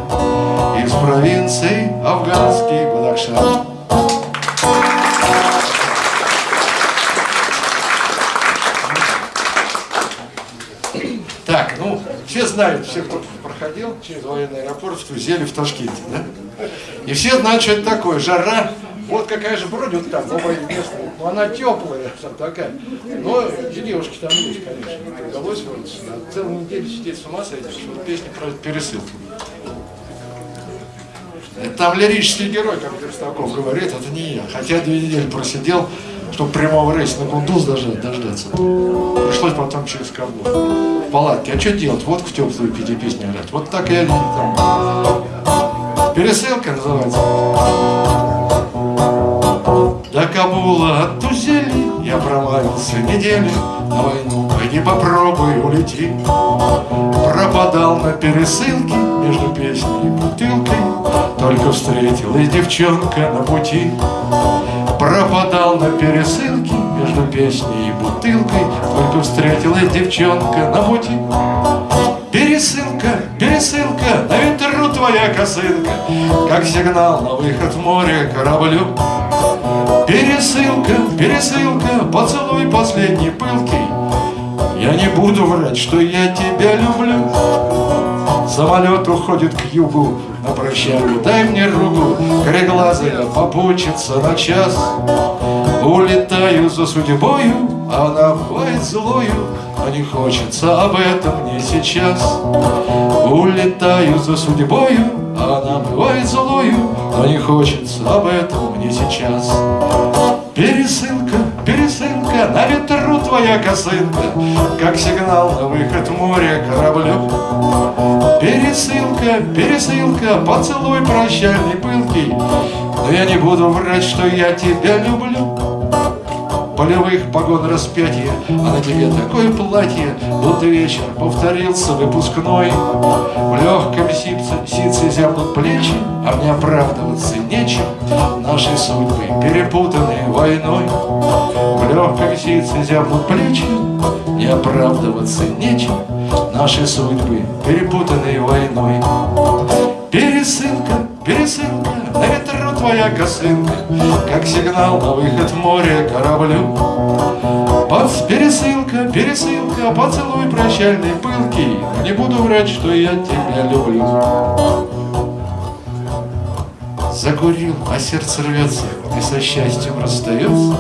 Из провинции афганский Бадахшан Так, ну, все знают, все, кто проходил через военный аэропорт в Тузеле, в Ташкенте, да? И все знают, что это такое, жара. Вот какая же бродит там, новая местная. Ну, она теплая, там такая. Но девушки там есть, конечно. Не удалось вот целую неделю сидеть с ума сойти, что вот песня про пересылку. Это там лирический герой, как Верстаков говорит, это не я. Хотя две недели просидел, чтобы прямого рейса на Кундуз даже дождаться. Пришлось потом через Кабул. Палатке. А что делать? Водку теплую пить и песни орать. Вот так я там. Пересылка называется. До Кабула от Тузели я промаялся недели на войну. Пойди попробуй, улети. Пропадал на пересылке между песней и бутылкой. Только встретилась девчонка на пути. Пропадал на пересылке между песней и бутылкой. Только встретилась девчонка на пути. Пересылка, пересылка, на ветру твоя косынка, Как сигнал на выход в море кораблю. Пересылка, пересылка, поцелуй последний пылкий, Я не буду врать, что я тебя люблю. Самолет уходит к югу на прощание, дай мне руку, Кореглазая попучится на час. Улетаю за судьбою, она бывает злою, Но не хочется об этом мне сейчас. Улетаю за судьбою, она бывает злою, Но не хочется об этом мне сейчас. Пересылка, пересылка, на ветру твоя косынка, Как сигнал на выход в море кораблю. Пересылка, пересылка, поцелуй прощальный пылкий, Но я не буду врать, что я тебя люблю полевых погон распятия, а на тебе такое платье, будто вечер повторился выпускной. В легком сипце, ситце зябнут плечи, а мне оправдываться нечем. Наши судьбы перепутаны войной. В легком ситце зябнут плечи, не оправдываться нечем. Наши судьбы перепутаны войной. Пересылка, пересылка, твоя косынка, Как сигнал на выход море кораблю. Под пересылка, пересылка, поцелуй прощальный пылкий, Не буду врать, что я тебя люблю. Закурил, а сердце рвется и со счастьем расстается.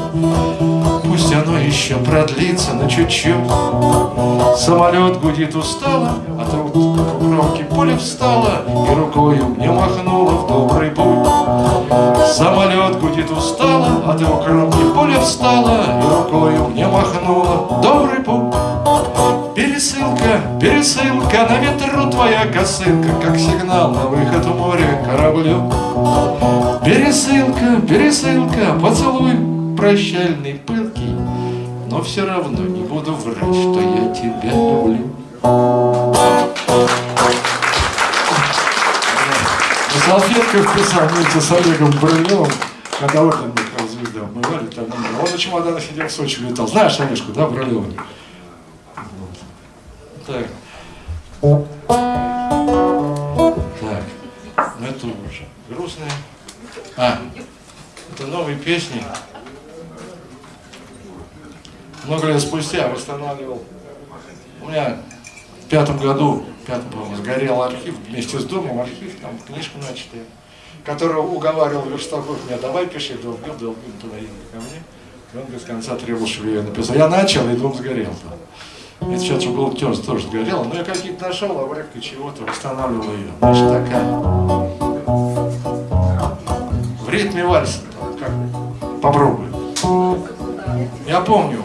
Пусть оно еще продлится на чуть-чуть. Самолет гудит устало, тут у кромки пуля встала И рукою мне махнула в добрый путь. Самолет гудит устало, ты у кромки пуля встала И рукою мне махнула в добрый путь. Пересылка, пересылка, на ветру твоя косынка, Как сигнал на выход в море кораблю. Пересылка, пересылка, поцелуй прощальный, пылкий, Но все равно не буду врать, что я тебя люблю. На салфетках писал с Олегом Брылевым, когда орден звезда обмывали, там, он на чемоданах сидел в Сочи летал. Знаешь Олежку, да, Брылева? Вот. Так. Так. Ну это уже грустные. А, это новые песни. Много лет спустя восстанавливал. У меня в пятом году, пятом, по-моему, сгорел архив вместе с домом, архив, там книжка начатая, которого уговаривал Верстаков меня, давай пиши, долбил, туда ехал ко мне. И он без конца требовал, чтобы я написал. Я начал, и дом сгорел. Там. Это сейчас был тоже, тоже сгорел, но я какие-то нашел, обрывки чего-то, восстанавливал ее. Значит, такая. В ритме вальса, как? Попробуй. Я помню,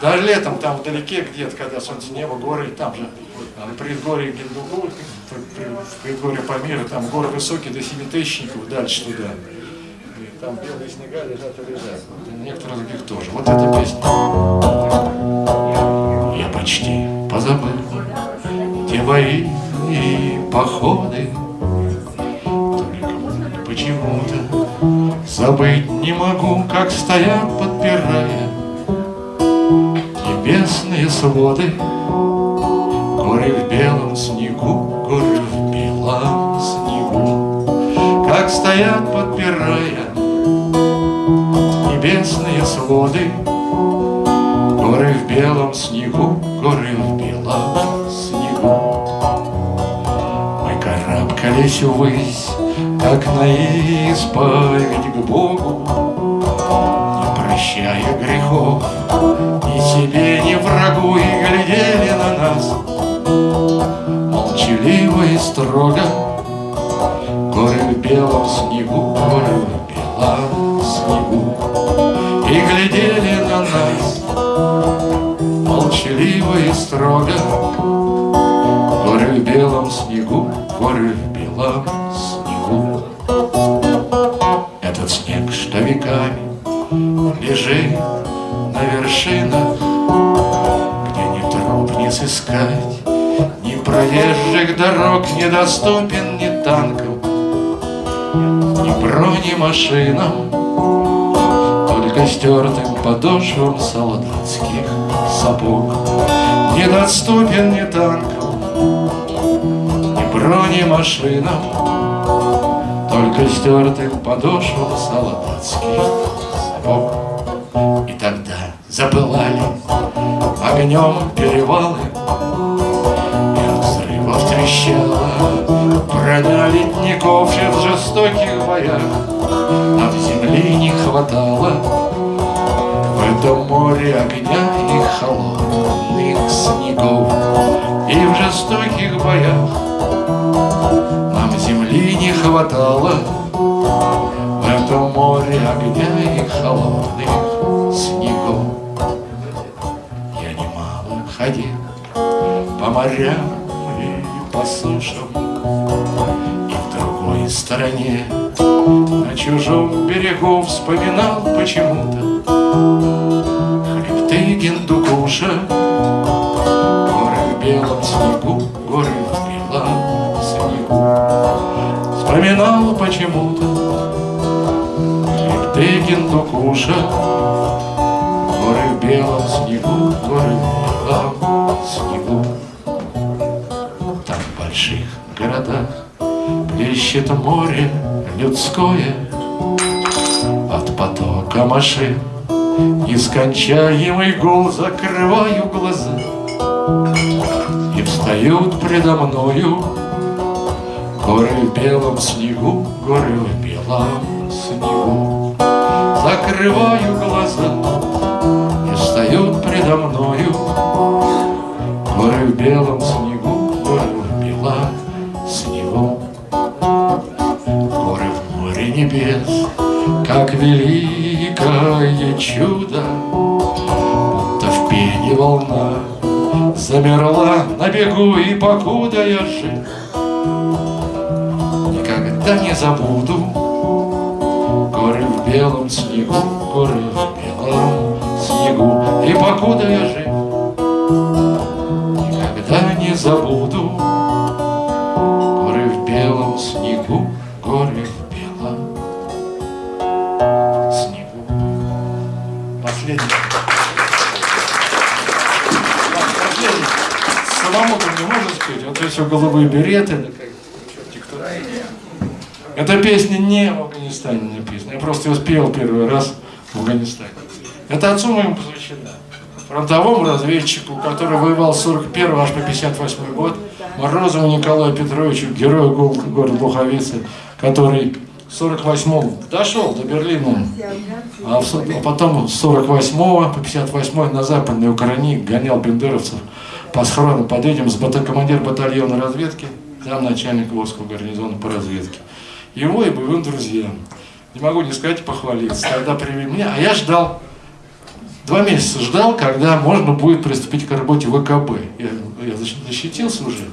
даже летом там вдалеке где-то, когда солнце небо, горы, там же на предгорье Гиндугу, предгорье Памира, там горы высокие до семитысячников, дальше туда. И там белые снега лежат и лежат. Вот, и некоторые других тоже. Вот эта песня. Я почти позабыл те и походы. Только почему-то забыть не могу, как стоят, подпирая небесные своды. Горы в белом снегу, горы в белом снегу, Как стоят, подпирая небесные своды. Горы в белом снегу, горы в белом снегу. Мы карабкались ввысь, как на исповедь к Богу, прощая грехов. Ни себе, ни врагу, и глядели на нас. Молчаливо и строго Горы в белом снегу, горы в белом снегу. И глядели на нас. Молчаливо и строго Горы в белом снегу, горы в белом снегу. Этот снег, что веками лежит на вершинах, Где ни труп не сыскать, ни проезжих дорог Недоступен ни танкам, ни бронемашинам, Только стертым подошвам солдатских сапог. Недоступен ни танкам, ни бронемашинам, Только стертым подошвам солдатских сапог. Запылали огнем перевалы, И от взрывов трещала броня ледников И в жестоких боях. Нам земли не хватало В этом море огня и холодных снегов. И в жестоких боях нам земли не хватало морям и по сушам, И в другой стороне на чужом берегу вспоминал почему-то Хребты Гиндукуша, горы в белом снегу, горы в белом снегу. Вспоминал почему-то хребты Гиндукуша, горы в белом снегу, горы в белом плещет море людское От потока машин Нескончаемый гул Закрываю глаза И встают предо мною Горы в белом снегу, горы в белом снегу. Закрываю глаза И встают предо мною Горы в белом снегу, небес, как великое чудо Будто в пене волна замерла на бегу, и покуда я жив, никогда не забуду горы в белом снегу, горы в белом снегу, и покуда я жив, эти голубые береты, да как, черти. Эта песня не в Афганистане написана, я просто ее спел первый раз в Афганистане. Это отцу моему посвящена. Фронтовому разведчику, который воевал с 41 аж по 58 год, Морозову Николаю Петровичу, герою города Луховицы, который в 48-м дошел до Берлина, а, а потом с 48 по 58 на Западной Украине гонял бендеровцев по схрону под этим с бата- командир батальона разведки, зам начальник Волжского гарнизона по разведке. Его и боевым друзьям. Не могу не сказать и похвалиться. Тогда привели меня, а я ждал, два месяца ждал, когда можно будет приступить к работе ВКБ. Я, я защ- защитился уже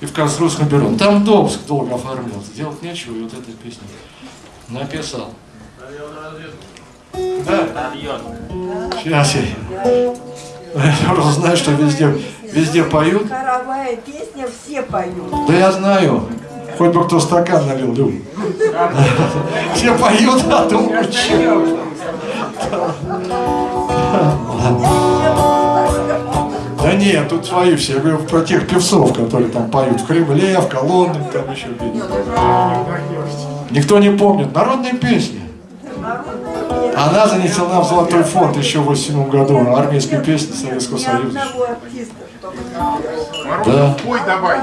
и в конструкторском бюро. Ну, Там Добск долго оформлялся, делать нечего, и вот эту песню написал. Да. Сейчас я. Я просто знаю, что везде, везде поют. Хоровая песня, все поют. Да я знаю. Хоть бы кто стакан налил, Люк. Все поют, а думаю, че. Да нет, тут свои все. Я говорю про тех певцов, которые там поют в Кремле, в колоннах, там еще где Никто не помнит. Народные песни. Она занесена в Золотой фонд еще в 87 году. Армейские песни Советского Союза. Морозов, пой давай.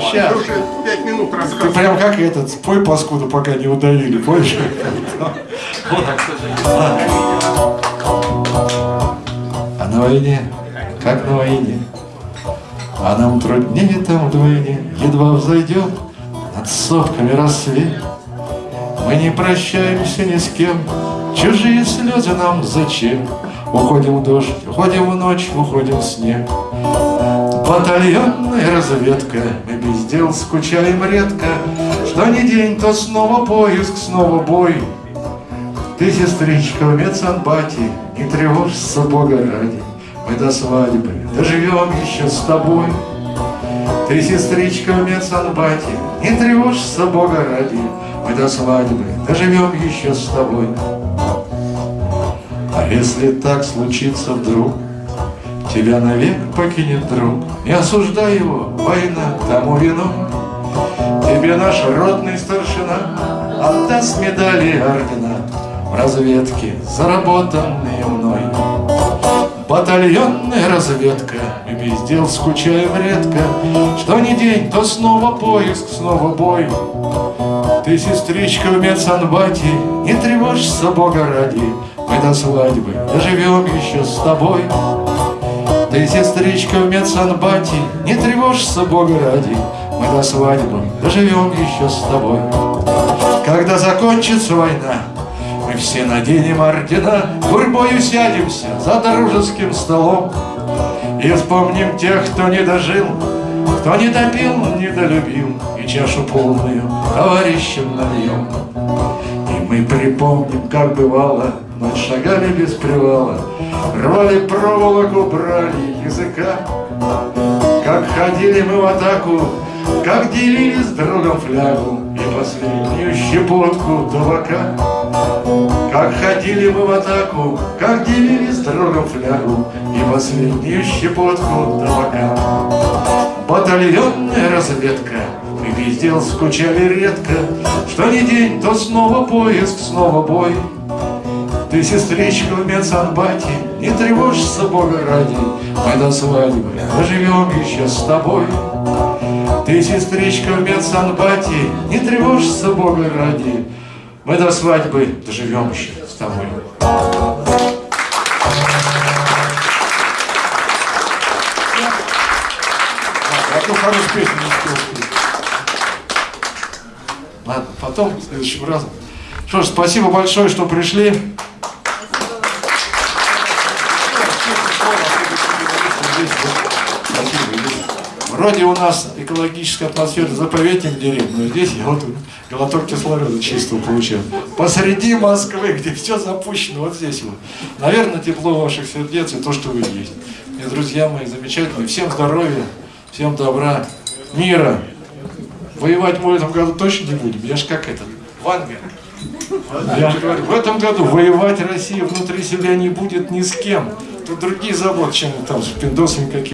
Сейчас. Ты уже пять минут Ты рассказывал. прям как этот, пой паскуду, пока не удавили, помнишь? А на войне, как на войне, а нам труднее там вдвойне, едва взойдет над сопками рассвет. Мы не прощаемся ни с кем, чужие слезы нам зачем? Уходим в дождь, уходим в ночь, уходим в снег. Батальонная разведка, мы без дел скучаем редко, Что ни день, то снова поиск, снова бой. Ты, сестричка, в медсанбате, не тревожься, Бога ради, Мы до свадьбы доживем еще с тобой. Ты, сестричка, в медсанбате, не тревожься, Бога ради, Мы до свадьбы доживем еще с тобой. А если так случится вдруг, Тебя навек покинет друг, не осуждай его, война тому вину. Тебе наш родный старшина отдаст медали ордена в разведке, заработанные мной. Батальонная разведка, мы без дел скучаем редко, Что ни день, то снова поиск, снова бой. Ты, сестричка, в медсанбате, не тревожься, Бога ради, Мы до свадьбы доживем еще с тобой. Ты, сестричка, в медсанбате, не тревожься, Бога ради, Мы до свадьбы доживем еще с тобой. Когда закончится война, мы все наденем ордена, Гурьбою сядемся за дружеским столом И вспомним тех, кто не дожил, кто не допил, не долюбил, И чашу полную товарищам нальем. И мы припомним, как бывало, мы шагали без привала, Рвали проволоку, брали языка, Как ходили мы в атаку, как делили с другом флягу И последнюю щепотку табака. Как ходили мы в атаку, как делили с другом флягу И последнюю щепотку табака. Батальонная разведка, мы без дел скучали редко, Что ни день, то снова поиск, снова бой. Ты, сестричка, в медсанбате, не тревожься, Бога ради, Мы до свадьбы доживем еще с тобой. Ты, сестричка, в медсанбате, не тревожься, Бога ради, Мы до свадьбы доживем еще с тобой. А то хорошую песню не. Ладно, потом, в следующем разом. Что ж, спасибо большое, что пришли. Вроде у нас экологическая атмосфера заповедник деревьев, но здесь я вот глоток кислорода чистого получаю. Посреди Москвы, где все запущено, вот здесь вот. Наверное, тепло ваших сердец и то, что вы есть. И, друзья мои, замечательные. Всем здоровья, всем добра, мира. Воевать мы в этом году точно не будем. Я ж как этот, Вангер. Я же говорю, в этом году воевать Россия внутри себя не будет ни с кем. Тут другие заботы, чем там с пиндосами какие